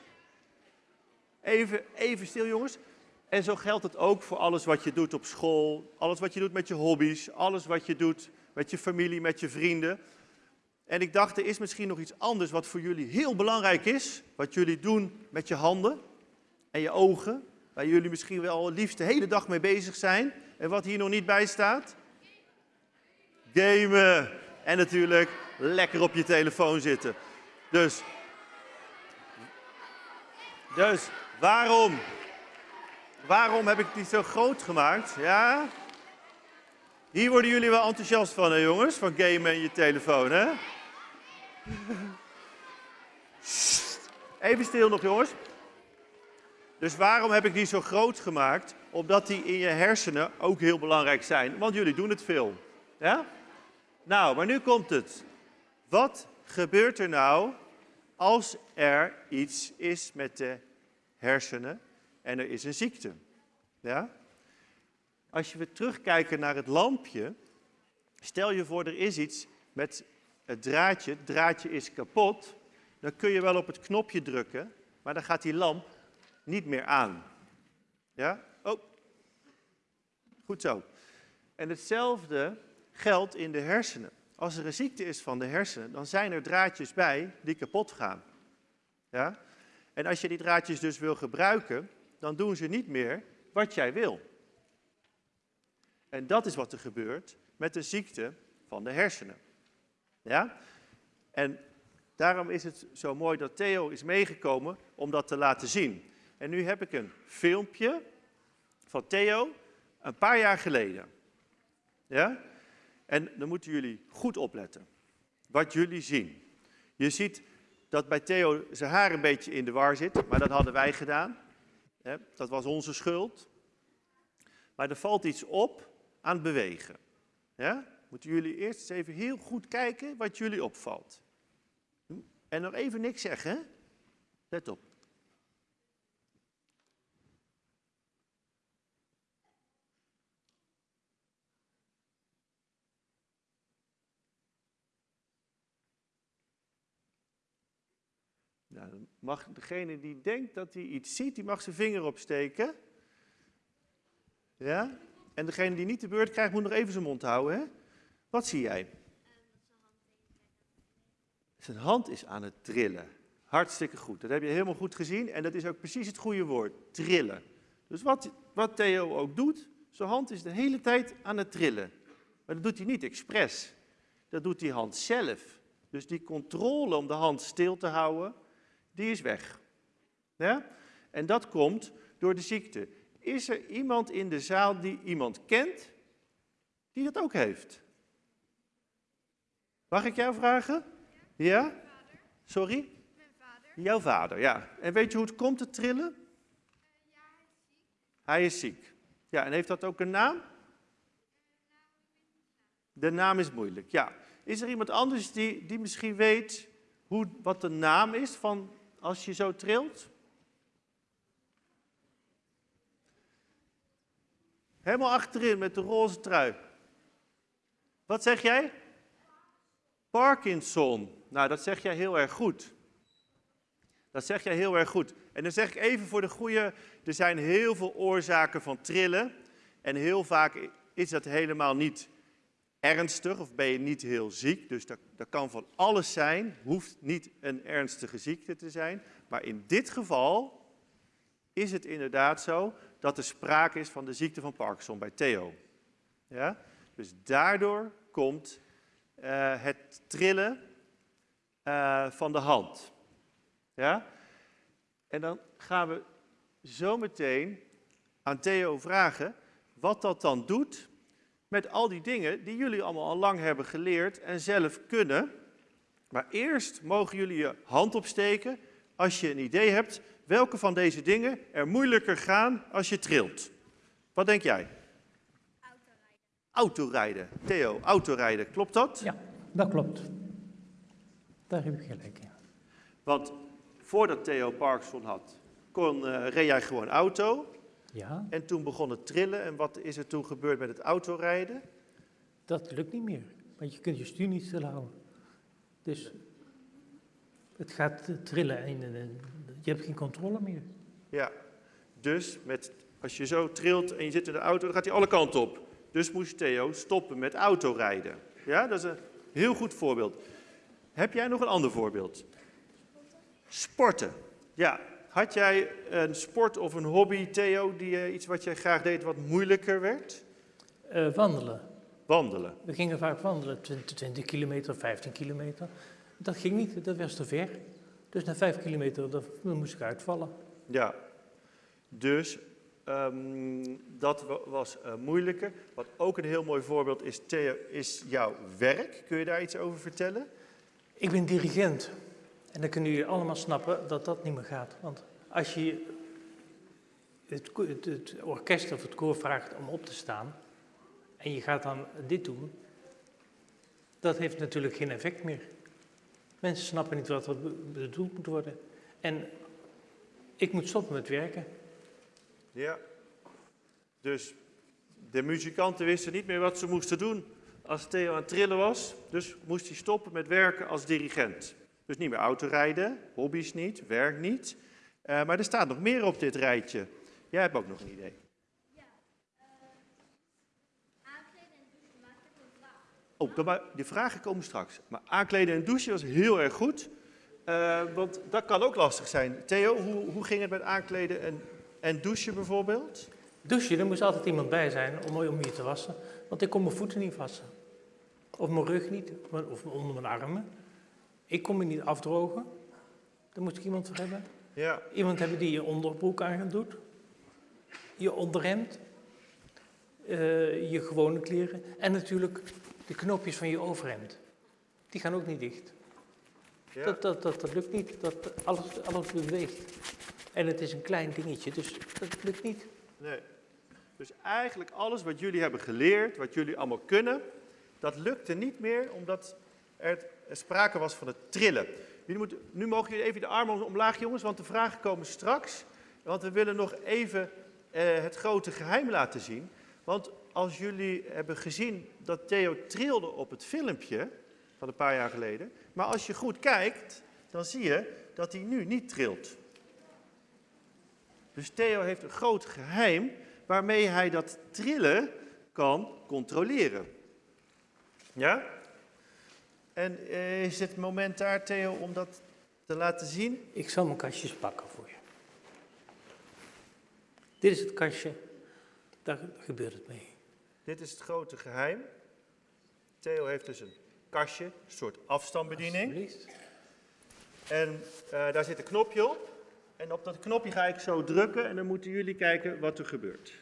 Even, even stil, jongens. En zo geldt het ook voor alles wat je doet op school. Alles wat je doet met je hobby's. Alles wat je doet met je familie, met je vrienden. En ik dacht, er is misschien nog iets anders wat voor jullie heel belangrijk is. Wat jullie doen met je handen en je ogen. Waar jullie misschien wel liefst de hele dag mee bezig zijn. En wat hier nog niet bij staat? Gamen. En natuurlijk lekker op je telefoon zitten. Dus, dus waarom, waarom heb ik die zo groot gemaakt? Ja? Hier worden jullie wel enthousiast van, hè, jongens? Van gamen en je telefoon, hè? Even stil nog, jongens. Dus waarom heb ik die zo groot gemaakt? Omdat die in je hersenen ook heel belangrijk zijn. Want jullie doen het veel. Ja? Nou, maar nu komt het. Wat gebeurt er nou als er iets is met de hersenen en er is een ziekte? Ja? Als je weer terugkijkt naar het lampje, stel je voor er is iets met het draadje, het draadje is kapot, dan kun je wel op het knopje drukken, maar dan gaat die lamp niet meer aan. Ja? Oh, goed zo. En hetzelfde geldt in de hersenen. Als er een ziekte is van de hersenen, dan zijn er draadjes bij die kapot gaan. Ja? En als je die draadjes dus wil gebruiken, dan doen ze niet meer wat jij wil. En dat is wat er gebeurt met de ziekte van de hersenen. Ja? En daarom is het zo mooi dat Theo is meegekomen om dat te laten zien. En nu heb ik een filmpje van Theo een paar jaar geleden. Ja? En dan moeten jullie goed opletten wat jullie zien. Je ziet dat bij Theo zijn haar een beetje in de war zit, maar dat hadden wij gedaan. Dat was onze schuld. Maar er valt iets op aan het bewegen. Ja? Moeten jullie eerst eens even heel goed kijken wat jullie opvalt. En nog even niks zeggen? Let op. Nou, dan mag degene die denkt dat hij iets ziet, die mag zijn vinger opsteken. Ja? En degene die niet de beurt krijgt, moet nog even zijn mond houden. Hè? Wat zie jij? Zijn hand is aan het trillen. Hartstikke goed. Dat heb je helemaal goed gezien. En dat is ook precies het goede woord. Trillen. Dus wat, wat Theo ook doet, zijn hand is de hele tijd aan het trillen. Maar dat doet hij niet expres. Dat doet die hand zelf. Dus die controle om de hand stil te houden, die is weg. Ja? En dat komt door de ziekte. Is er iemand in de zaal die iemand kent die dat ook heeft? Mag ik jou vragen? Ja? Sorry? Jouw vader, ja. En weet je hoe het komt te trillen? Ja, hij is ziek. Hij is ziek. Ja, en heeft dat ook een naam? De naam is moeilijk, ja. Is er iemand anders die, die misschien weet hoe, wat de naam is van als je zo trilt? Helemaal achterin met de roze trui. Wat zeg jij? Parkinson. Nou, dat zeg jij heel erg goed. Dat zeg jij heel erg goed. En dan zeg ik even voor de goede, er zijn heel veel oorzaken van trillen. En heel vaak is dat helemaal niet ernstig of ben je niet heel ziek. Dus dat, dat kan van alles zijn, hoeft niet een ernstige ziekte te zijn. Maar in dit geval is het inderdaad zo dat er sprake is van de ziekte van Parkinson bij Theo. Ja? Dus daardoor komt eh, het trillen eh, van de hand. Ja? En dan gaan we zo meteen aan Theo vragen wat dat dan doet met al die dingen die jullie allemaal al lang hebben geleerd en zelf kunnen. Maar eerst mogen jullie je hand opsteken als je een idee hebt welke van deze dingen er moeilijker gaan als je trilt. Wat denk jij? Autorijden. Autorijden. Theo, autorijden, klopt dat? Ja, dat klopt. Daar heb ik gelijk in. Want voordat Theo Parkinson had, kon, eh, reed jij gewoon auto. Ja, En toen begon het trillen. En wat is er toen gebeurd met het autorijden? dat lukt niet meer. Want je kunt je stuur niet stilhouden. Dus het gaat trillen en eh, je hebt geen controle meer. Ja, dus met, als je zo trilt en je zit in de auto, dan gaat hij alle kanten op. Dus moest Theo stoppen met autorijden. Ja, dat is een heel goed voorbeeld. Heb jij nog een ander voorbeeld? Sporten. Ja, had jij een sport of een hobby, Theo, die, eh, iets wat jij graag deed wat moeilijker werd? Eh, wandelen. Wandelen. We gingen vaak wandelen, 20, 20 kilometer, 15 kilometer. Dat ging niet, dat was te ver. Dus na 5 kilometer dan dan moest ik uitvallen. Ja, dus ehm, dat wa- was eh, moeilijker. Wat ook een heel mooi voorbeeld is, Theo, is jouw werk. Kun je daar iets over vertellen? Ik ben dirigent. En dan kunnen jullie allemaal snappen dat dat niet meer gaat. Want als je het, het, orkest of het koor vraagt om op te staan en je gaat dan dit doen, dat heeft natuurlijk geen effect meer. Mensen snappen niet wat er be- bedoeld moet worden. En ik moet stoppen met werken. Ja. Dus de muzikanten wisten niet meer wat ze moesten doen als Theo aan het trillen was. Dus moest hij stoppen met werken als dirigent. Dus niet meer autorijden, hobby's niet, werk niet. Eh, maar er staat nog meer op dit rijtje. Jij hebt ook nog een idee. Aankleden en douchen maakt een vraag. Oh, dan maar, die vragen komen straks. Maar aankleden en douchen was heel erg goed. Eh, want dat kan ook lastig zijn. Theo, hoe, hoe ging het met aankleden en, en douchen bijvoorbeeld? Douchen, er moest altijd iemand bij zijn om, om je te wassen. Want ik kon mijn voeten niet wassen. Of mijn rug niet, of onder mijn armen. Ik kon me niet afdrogen. Daar moest ik iemand voor hebben. Ja. Iemand hebben die je onderbroek aan doet. Je onderhemd. eh, je gewone kleren. En natuurlijk de knoopjes van je overhemd. Die gaan ook niet dicht. ja. Dat, dat, dat, dat lukt niet. Dat, alles, alles beweegt. En het is een klein dingetje, dus dat lukt niet. Nee. Dus eigenlijk alles wat jullie hebben geleerd, wat jullie allemaal kunnen, dat lukte niet meer omdat er sprake was van het trillen. Nu mogen jullie even de armen omlaag, jongens, want de vragen komen straks. Want we willen nog even eh, het grote geheim laten zien. Want als jullie hebben gezien dat Theo trilde op het filmpje van een paar jaar geleden, maar als je goed kijkt, dan zie je dat hij nu niet trilt. Dus Theo heeft een groot geheim waarmee hij dat trillen kan controleren. Ja? En eh, is het moment daar, Theo, om dat te laten zien? Ik zal mijn kastjes pakken voor je. Dit is het kastje, daar gebeurt het mee. Dit is het grote geheim. Theo heeft dus een kastje, een soort afstandsbediening. En eh, daar zit een knopje op. En op dat knopje ga ik zo drukken en dan moeten jullie kijken wat er gebeurt.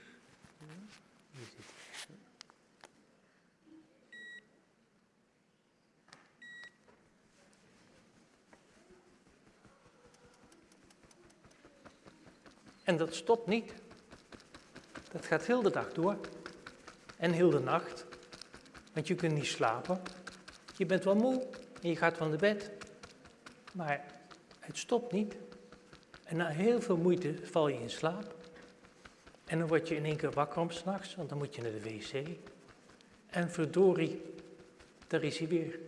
En dat stopt niet. Dat gaat heel de dag door. En heel de nacht. Want je kunt niet slapen. Je bent wel moe en je gaat van de bed. Maar het stopt niet. En na heel veel moeite val je in slaap. En dan word je in één keer wakker om s'nachts, want dan moet je naar de wc. En verdorie, daar is hij weer.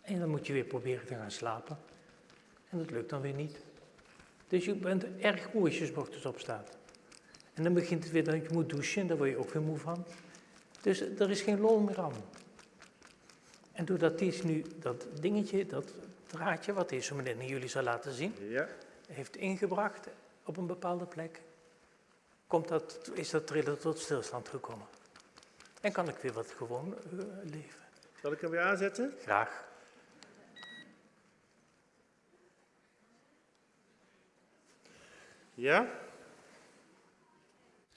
En dan moet je weer proberen te gaan slapen. En dat lukt dan weer niet. Dus je bent erg moe als ochtends opstaat. En dan begint het weer dat je moet douchen, daar word je ook weer moe van. Dus er is geen lol meer aan. En doordat Ties nu dat dingetje, dat draadje, wat hij zo meteen jullie zal laten zien, Ja. heeft ingebracht op een bepaalde plek, komt dat, is dat trillen tot stilstand gekomen. En kan ik weer wat gewoon eh, leven. Zal ik hem weer aanzetten? Graag. Ja.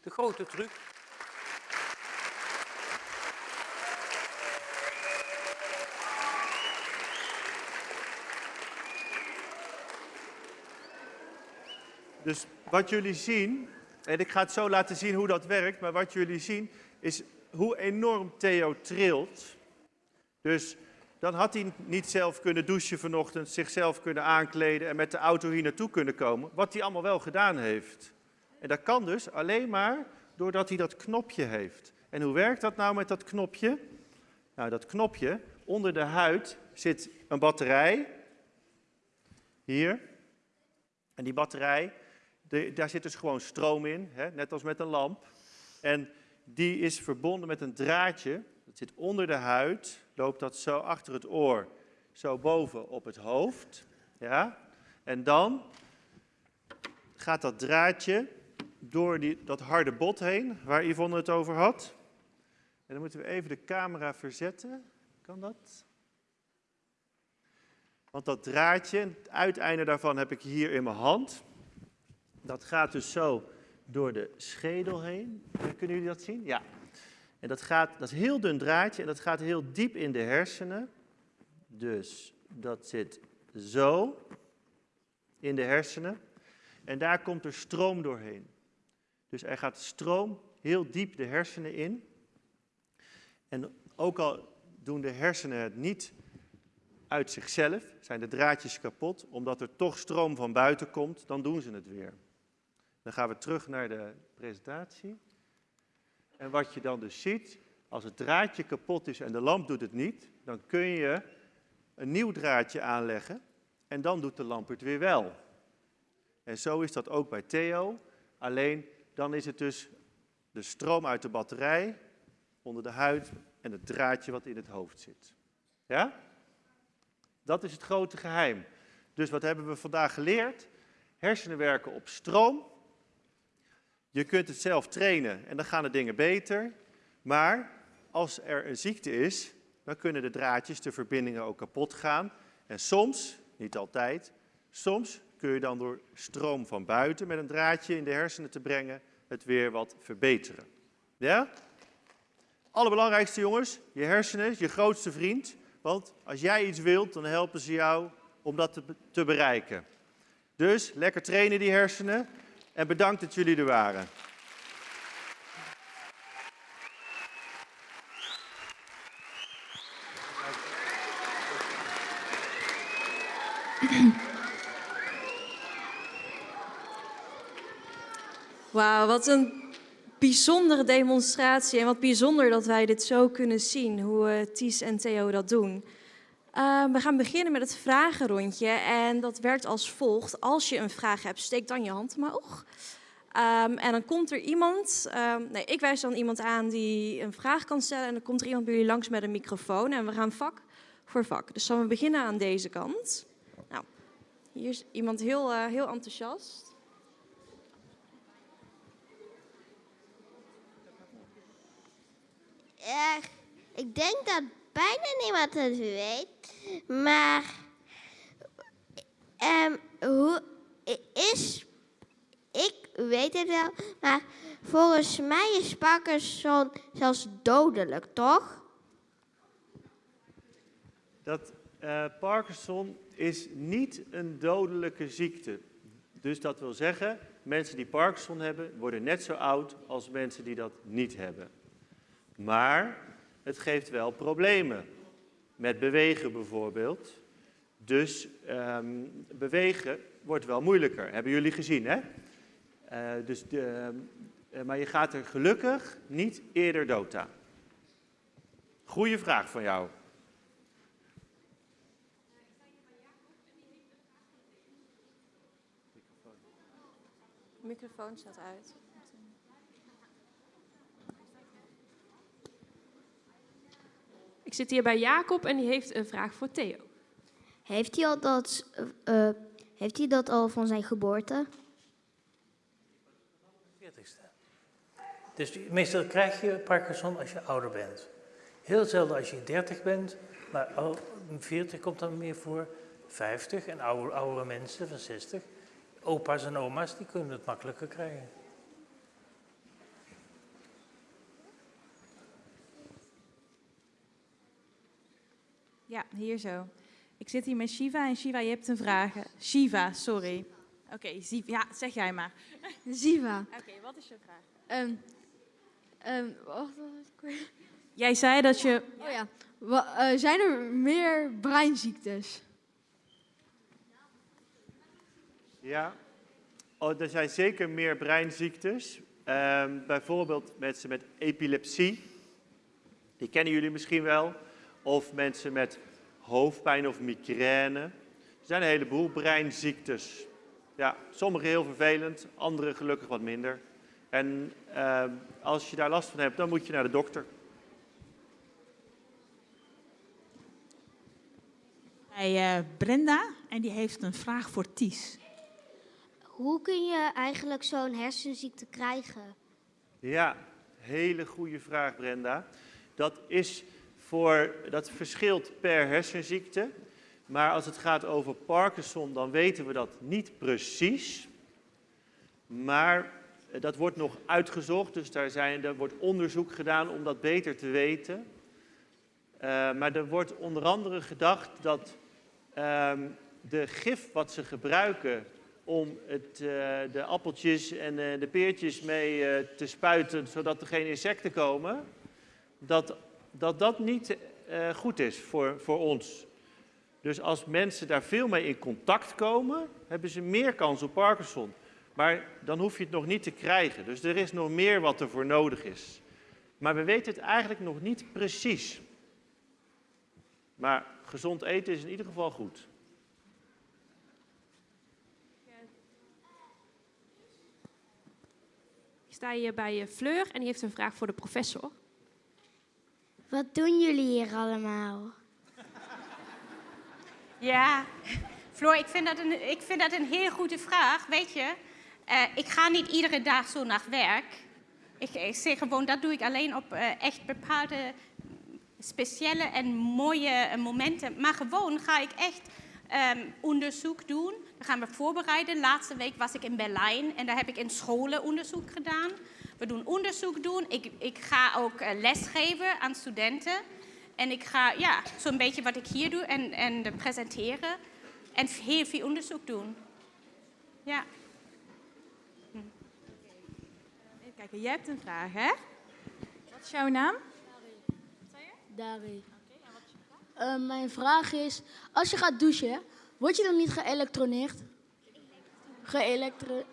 De grote truc. Dus wat jullie zien, en ik ga het zo laten zien hoe dat werkt, maar wat jullie zien is hoe enorm Theo trilt. Dus dan had hij niet zelf kunnen douchen vanochtend, zichzelf kunnen aankleden en met de auto hier naartoe kunnen komen, wat hij allemaal wel gedaan heeft. En dat kan dus alleen maar doordat hij dat knopje heeft. En hoe werkt dat nou met dat knopje? Nou, dat knopje, onder de huid zit een batterij. Hier. En die batterij, daar zit dus gewoon stroom in, hè, net als met een lamp. En die is verbonden met een draadje, dat zit onder de huid, loopt dat zo achter het oor, zo boven op het hoofd. Ja? En dan gaat dat draadje door die, dat harde bot heen, waar Yvonne het over had. En dan moeten we even de camera verzetten. Kan dat? Want dat draadje, het uiteinde daarvan heb ik hier in mijn hand. Dat gaat dus zo door de schedel heen. Kunnen jullie dat zien? Ja. En dat, gaat, dat is een heel dun draadje en dat gaat heel diep in de hersenen. Dus dat zit zo in de hersenen. En daar komt er stroom doorheen. Dus er gaat stroom heel diep de hersenen in. En ook al doen de hersenen het niet uit zichzelf, zijn de draadjes kapot, omdat er toch stroom van buiten komt, dan doen ze het weer. Dan gaan we terug naar de presentatie. En wat je dan dus ziet, als het draadje kapot is en de lamp doet het niet, dan kun je een nieuw draadje aanleggen en dan doet de lamp het weer wel. En zo is dat ook bij Theo, alleen dan is het dus de stroom uit de batterij onder de huid en het draadje wat in het hoofd zit. Ja? Dat is het grote geheim. Dus wat hebben we vandaag geleerd? Hersenen werken op stroom. Je kunt het zelf trainen en dan gaan de dingen beter. Maar als er een ziekte is, dan kunnen de draadjes, de verbindingen ook kapot gaan. En soms, niet altijd, soms kun je dan door stroom van buiten met een draadje in de hersenen te brengen, het weer wat verbeteren. Ja? Allerbelangrijkste jongens, je hersenen je grootste vriend. Want als jij iets wilt, dan helpen ze jou om dat te, te bereiken. Dus lekker trainen die hersenen. En bedankt dat jullie er waren. Wauw, wat een bijzondere demonstratie. En wat bijzonder dat wij dit zo kunnen zien, hoe eh, Ties en Theo dat doen. Eh, we gaan beginnen met het vragenrondje en dat werkt als volgt. Als je een vraag hebt, steek dan je hand omhoog. Ehm, en dan komt er iemand, ehm, nee, ik wijs dan iemand aan die een vraag kan stellen en dan komt er iemand bij jullie langs met een microfoon en we gaan vak voor vak. Dus dan we beginnen aan deze kant. Nou, hier is iemand heel, eh, heel enthousiast. Ik denk dat bijna niemand het weet. Maar ehm, hoe is. Ik weet het wel, maar volgens mij is Parkinson zelfs dodelijk, toch? Dat eh, Parkinson is niet een dodelijke ziekte. Dus dat wil zeggen, mensen die Parkinson hebben, worden net zo oud als mensen die dat niet hebben. Maar het geeft wel problemen. Met bewegen bijvoorbeeld. Dus ehm, bewegen wordt wel moeilijker. Hebben jullie gezien, hè? Eh, dus de, eh, maar je gaat er gelukkig niet eerder dood aan. Goeie vraag van jou. De microfoon staat uit. Ik zit hier bij Jacob en die heeft een vraag voor Theo. Heeft hij, al dat, eh, eh, heeft hij dat al van zijn geboorte? 40ste. Dus meestal krijg je Parkinson als je ouder bent. Heel zelden als je 30 bent, maar al 40 komt dan meer voor. 50 en oude, oudere mensen van 60. Opa's en oma's die kunnen het makkelijker krijgen. Ja, hier zo. Ik zit hier met Shiva en Shiva, je hebt een vraag. Shiva, sorry. Oké, Shiva, ja, zeg jij maar. Ziva. Oké, wat is je vraag? Ehm ehm, wacht? Jij zei dat je... Oh ja. Wa- eh, zijn er meer breinziektes? Ja, oh, er zijn zeker meer breinziektes. Ehm, bijvoorbeeld mensen met epilepsie. Die kennen jullie misschien wel. Of mensen met hoofdpijn of migraine. Er zijn een heleboel breinziektes. Ja, sommige heel vervelend, andere gelukkig wat minder. En ehm, als je daar last van hebt, dan moet je naar de dokter. bij eh, Brenda en die heeft een vraag voor Ties. Hoe kun je eigenlijk zo'n hersenziekte krijgen? Ja, hele goede vraag, Brenda. Dat, is voor, dat verschilt per hersenziekte. Maar als het gaat over Parkinson, dan weten we dat niet precies. Maar eh, dat wordt nog uitgezocht, dus daar zijn, er wordt onderzoek gedaan om dat beter te weten. Eh, maar er wordt onder andere gedacht dat ehm, de gif wat ze gebruiken om het, eh, de appeltjes en de peertjes mee te spuiten, zodat er geen insecten komen, dat dat, dat niet eh, goed is voor, voor ons. Dus als mensen daar veel mee in contact komen, hebben ze meer kans op Parkinson. Maar dan hoef je het nog niet te krijgen. Dus er is nog meer wat er voor nodig is. Maar we weten het eigenlijk nog niet precies. Maar gezond eten is in ieder geval goed. Ik sta hier bij eh, Fleur en die heeft een vraag voor de professor. Wat doen jullie hier allemaal? Ja, Floor, ik vind dat een, ik vind dat een heel goede vraag. Weet je, eh, ik ga niet iedere dag zo naar werk. Ik, zeg gewoon, dat doe ik alleen op eh, echt bepaalde speciale en mooie momenten. Maar gewoon ga ik echt ehm, onderzoek doen. Dan gaan we voorbereiden. Laatste week was ik in Berlijn en daar heb ik in scholen onderzoek gedaan. We doen onderzoek doen. Ik, ik ga ook eh, lesgeven aan studenten. En ik ga, ja, zo'n beetje wat ik hier doe en, en presenteren. En heel veel onderzoek doen. Ja. Even kijken, jij hebt een vraag, hè? Wat is jouw naam? Dari. Eh, mijn vraag is, als je gaat douchen, word je dan niet geëlektroneerd?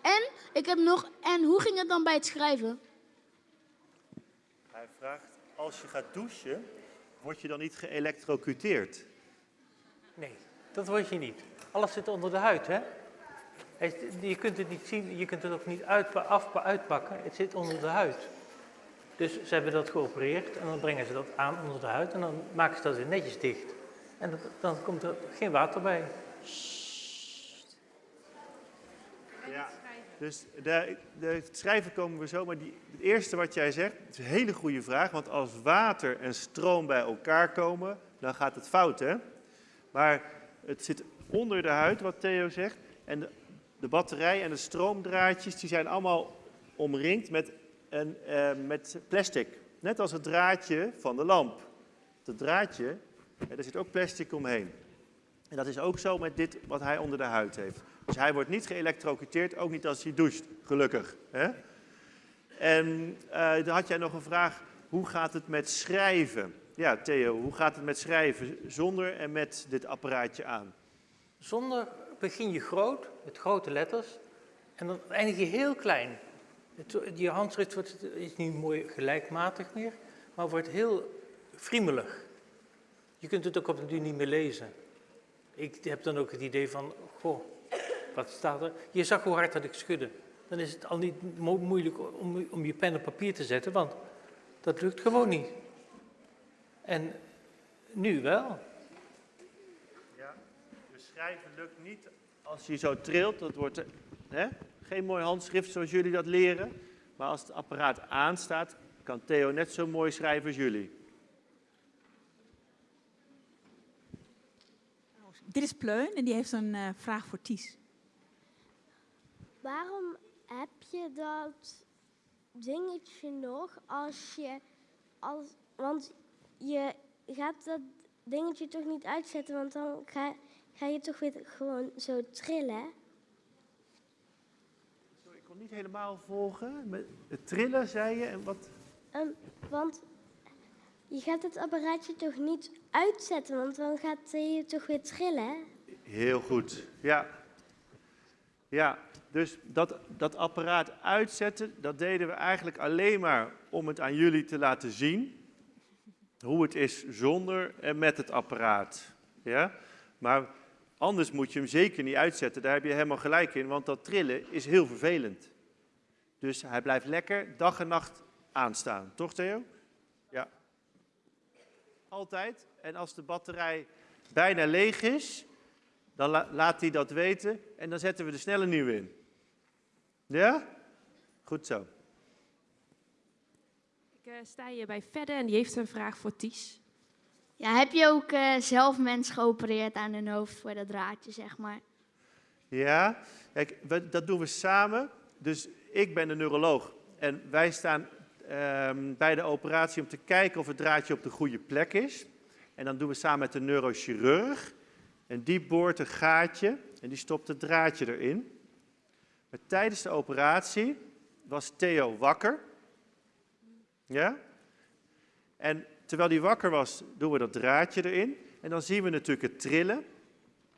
En, ik heb nog, en hoe ging het dan bij het schrijven? Hij vraagt, als je gaat douchen, word je dan niet geëlektrocuteerd? Nee, dat word je niet. Alles zit onder de huid, hè? Je kunt het niet zien, je kunt het ook niet uit, af, uitpakken. Het zit onder de huid. Dus ze hebben dat geopereerd en dan brengen ze dat aan onder de huid en dan maken ze dat weer netjes dicht. En dat- dan komt er geen water bij. Ja. Dus de, de, het schrijven komen we zo, maar die, het eerste wat jij zegt, is een hele goede vraag. Want als water en stroom bij elkaar komen, dan gaat het fout, hè? Maar het zit onder de huid, wat Theo zegt. En de, de batterij en de stroomdraadjes, die zijn allemaal omringd met, een, eh, met plastic. Net als het draadje van de lamp. Dat draadje, daar zit ook plastic omheen. En dat is ook zo met dit wat hij onder de huid heeft. Dus hij wordt niet geëlektrocuteerd, ook niet als hij doucht, gelukkig. Hè? En eh, dan had jij nog een vraag, hoe gaat het met schrijven? Ja, Theo, hoe gaat het met schrijven zonder en met dit apparaatje aan? Zonder begin je groot, met grote letters, en dan eindig je heel klein. Je handschrift wordt, is niet mooi gelijkmatig meer, maar wordt heel friemelig. Je kunt het ook op de duur niet meer lezen. Ik heb dan ook het idee van, goh, wat staat er? Je zag hoe hard dat ik schudde. Dan is het al niet mo- moeilijk om, om je pen op papier te zetten, want dat lukt gewoon niet. En nu wel. Ja, dus schrijven lukt niet als je zo trilt. Dat wordt hè, geen mooi handschrift zoals jullie dat leren. Maar als het apparaat aanstaat, kan Theo net zo mooi schrijven als jullie. Dit is Pleun en die heeft een eh, vraag voor Ties. Waarom heb je dat dingetje nog als je. Als, want je gaat dat dingetje toch niet uitzetten, want dan ga, ga je toch weer gewoon zo trillen. Sorry, ik kon niet helemaal volgen. Met het trillen, zei je. En wat? Ehm, want je gaat het apparaatje toch niet uitzetten, want dan gaat je toch weer trillen. Heel goed, ja. Ja, dus dat, dat apparaat uitzetten, dat deden we eigenlijk alleen maar om het aan jullie te laten zien. Hoe het is zonder en met het apparaat. Ja? Maar anders moet je hem zeker niet uitzetten, daar heb je helemaal gelijk in, want dat trillen is heel vervelend. Dus hij blijft lekker dag en nacht aanstaan, toch Theo? Ja. Altijd. En als de batterij bijna leeg is, dan la- laat hij dat weten en dan zetten we er snel een nieuwe in. Ja? Goed zo. Ik eh, sta hier bij Fedde en die heeft een vraag voor Ties. Ja, heb je ook eh, zelf mensen geopereerd aan hun hoofd voor dat draadje, zeg maar? Ja, kijk, we- dat doen we samen. Dus ik ben de neuroloog en wij staan ehm, bij de operatie om te kijken of het draadje op de goede plek is. En dan doen we samen met de neurochirurg. En die boort een gaatje en die stopt het draadje erin. Maar tijdens de operatie was Theo wakker. Ja? En terwijl hij wakker was, doen we dat draadje erin. En dan zien we natuurlijk het trillen.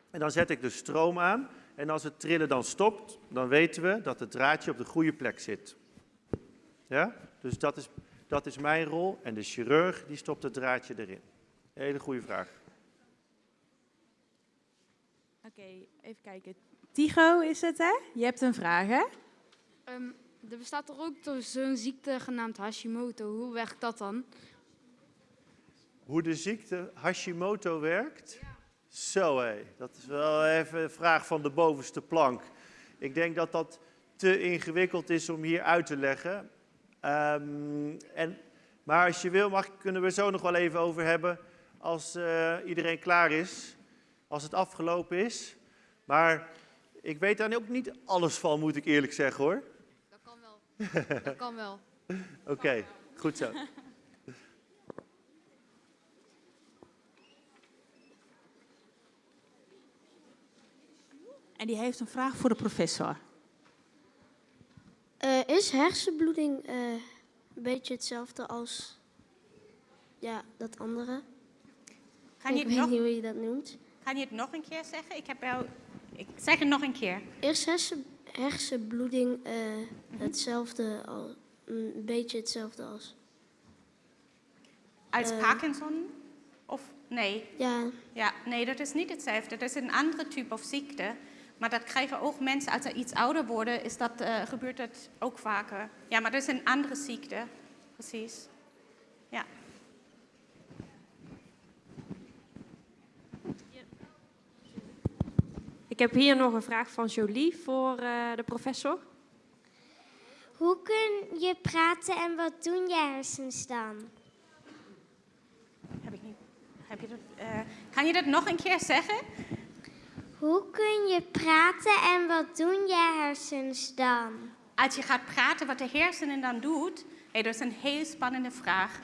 En dan zet ik de stroom aan. En als het trillen dan stopt, dan weten we dat het draadje op de goede plek zit. Ja? Dus dat is, dat is mijn rol. En de chirurg die stopt het draadje erin. Hele goede vraag. Oké, even kijken. Tigo is het, hè? Je hebt een vraag, hè? Ehm, er bestaat er ook zo'n ziekte genaamd Hashimoto. Hoe werkt dat dan? Hoe de ziekte Hashimoto werkt? Zo hé, dat is wel even een vraag van de bovenste plank. Ik denk dat dat te ingewikkeld is om hier uit te leggen. Ehm, en, maar als je wil, mag, kunnen we zo nog wel even over hebben als eh, iedereen klaar is. Als het afgelopen is. Maar ik weet daar ook niet alles van, moet ik eerlijk zeggen hoor. Dat kan wel. Dat kan wel. Oké, goed zo. En die heeft een vraag voor de professor. Eh, is hersenbloeding eh, een beetje hetzelfde als ja, dat andere? Kan je ik weet nog- niet hoe je dat noemt. Kan je het nog een keer zeggen? Ik heb wel... Ik zeg het nog een keer. Is hersen, hersenbloeding eh, hetzelfde al, een beetje hetzelfde als? Als Eh, Parkinson? Of nee? Ja. Ja, nee, dat is niet hetzelfde. Dat is een andere type of ziekte. Maar dat krijgen ook mensen als ze iets ouder worden, is dat, eh, gebeurt dat ook vaker. Ja, maar dat is een andere ziekte. Precies. Ja. Ik heb hier nog een vraag van Jolie voor eh, de professor. Hoe kun je praten en wat doen je hersens dan? Heb ik niet. Heb je dat, eh, kan je dat nog een keer zeggen? Hoe kun je praten en wat doen je hersens dan? Als je gaat praten wat de hersenen dan doet, hey, dat is een heel spannende vraag.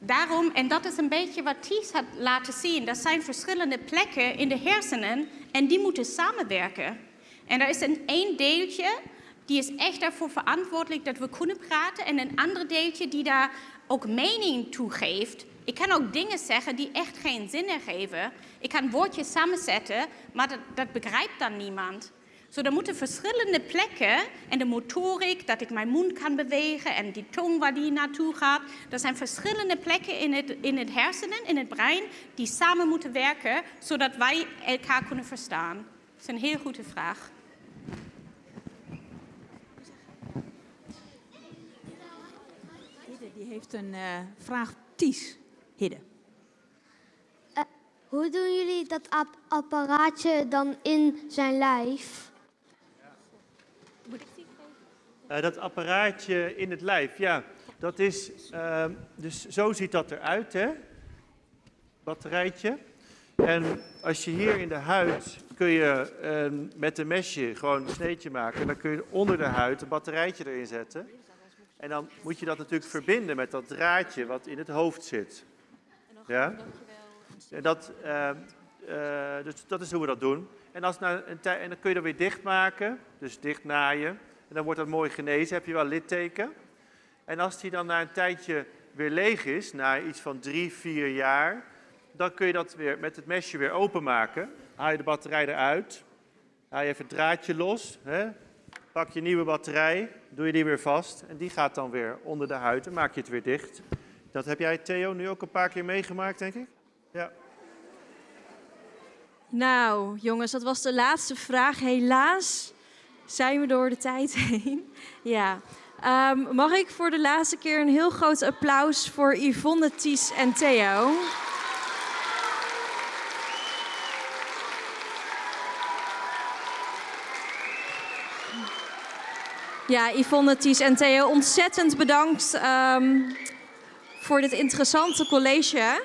Daarom, en dat is een beetje wat Ties had laten zien, er zijn verschillende plekken in de hersenen en die moeten samenwerken. En er is een één deeltje, die is echt daarvoor verantwoordelijk dat we kunnen praten en een ander deeltje die daar ook mening toe geeft. Ik kan ook dingen zeggen die echt geen zin geven. Ik kan woordjes samenzetten, maar dat, dat begrijpt dan niemand. Zo, er moeten verschillende plekken en de motorik, dat ik mijn mond kan bewegen en die tong waar die naartoe gaat. Er zijn verschillende plekken in het, in het hersenen, in het brein, die samen moeten werken, zodat wij elkaar kunnen verstaan. Dat is een heel goede vraag. Hidde die heeft een eh, vraag. Ties, Hidde. Hoe doen jullie dat ap- apparaatje dan in zijn lijf? Eh, dat apparaatje in het lijf, ja, dat is, ehm, dus zo ziet dat eruit, hè? Batterijtje. En als je hier in de huid kun je ehm, met een mesje gewoon een sneetje maken. En dan kun je onder de huid een batterijtje erin zetten. En dan moet je dat natuurlijk verbinden met dat draadje wat in het hoofd zit. Ja? En, dat, ehm, eh, dus dat is hoe we dat doen. En, als tij- en dan kun je dat weer dichtmaken, dus dicht naaien. Dan wordt dat mooi genezen, heb je wel litteken. En als die dan na een tijdje weer leeg is, na iets van drie, vier jaar, dan kun je dat weer met het mesje weer openmaken. Haal je de batterij eruit, haal je even het draadje los, hè? pak je nieuwe batterij, doe je die weer vast en die gaat dan weer onder de huid en maak je het weer dicht. Dat heb jij, Theo, nu ook een paar keer meegemaakt, denk ik? Ja. Nou, jongens, dat was de laatste vraag. Helaas zijn we door de tijd heen. Ja. Ehm, mag ik voor de laatste keer een heel groot applaus voor Yvonne, Ties en Theo? Ja, Yvonne, Ties en Theo, ontzettend bedankt ehm, voor dit interessante college.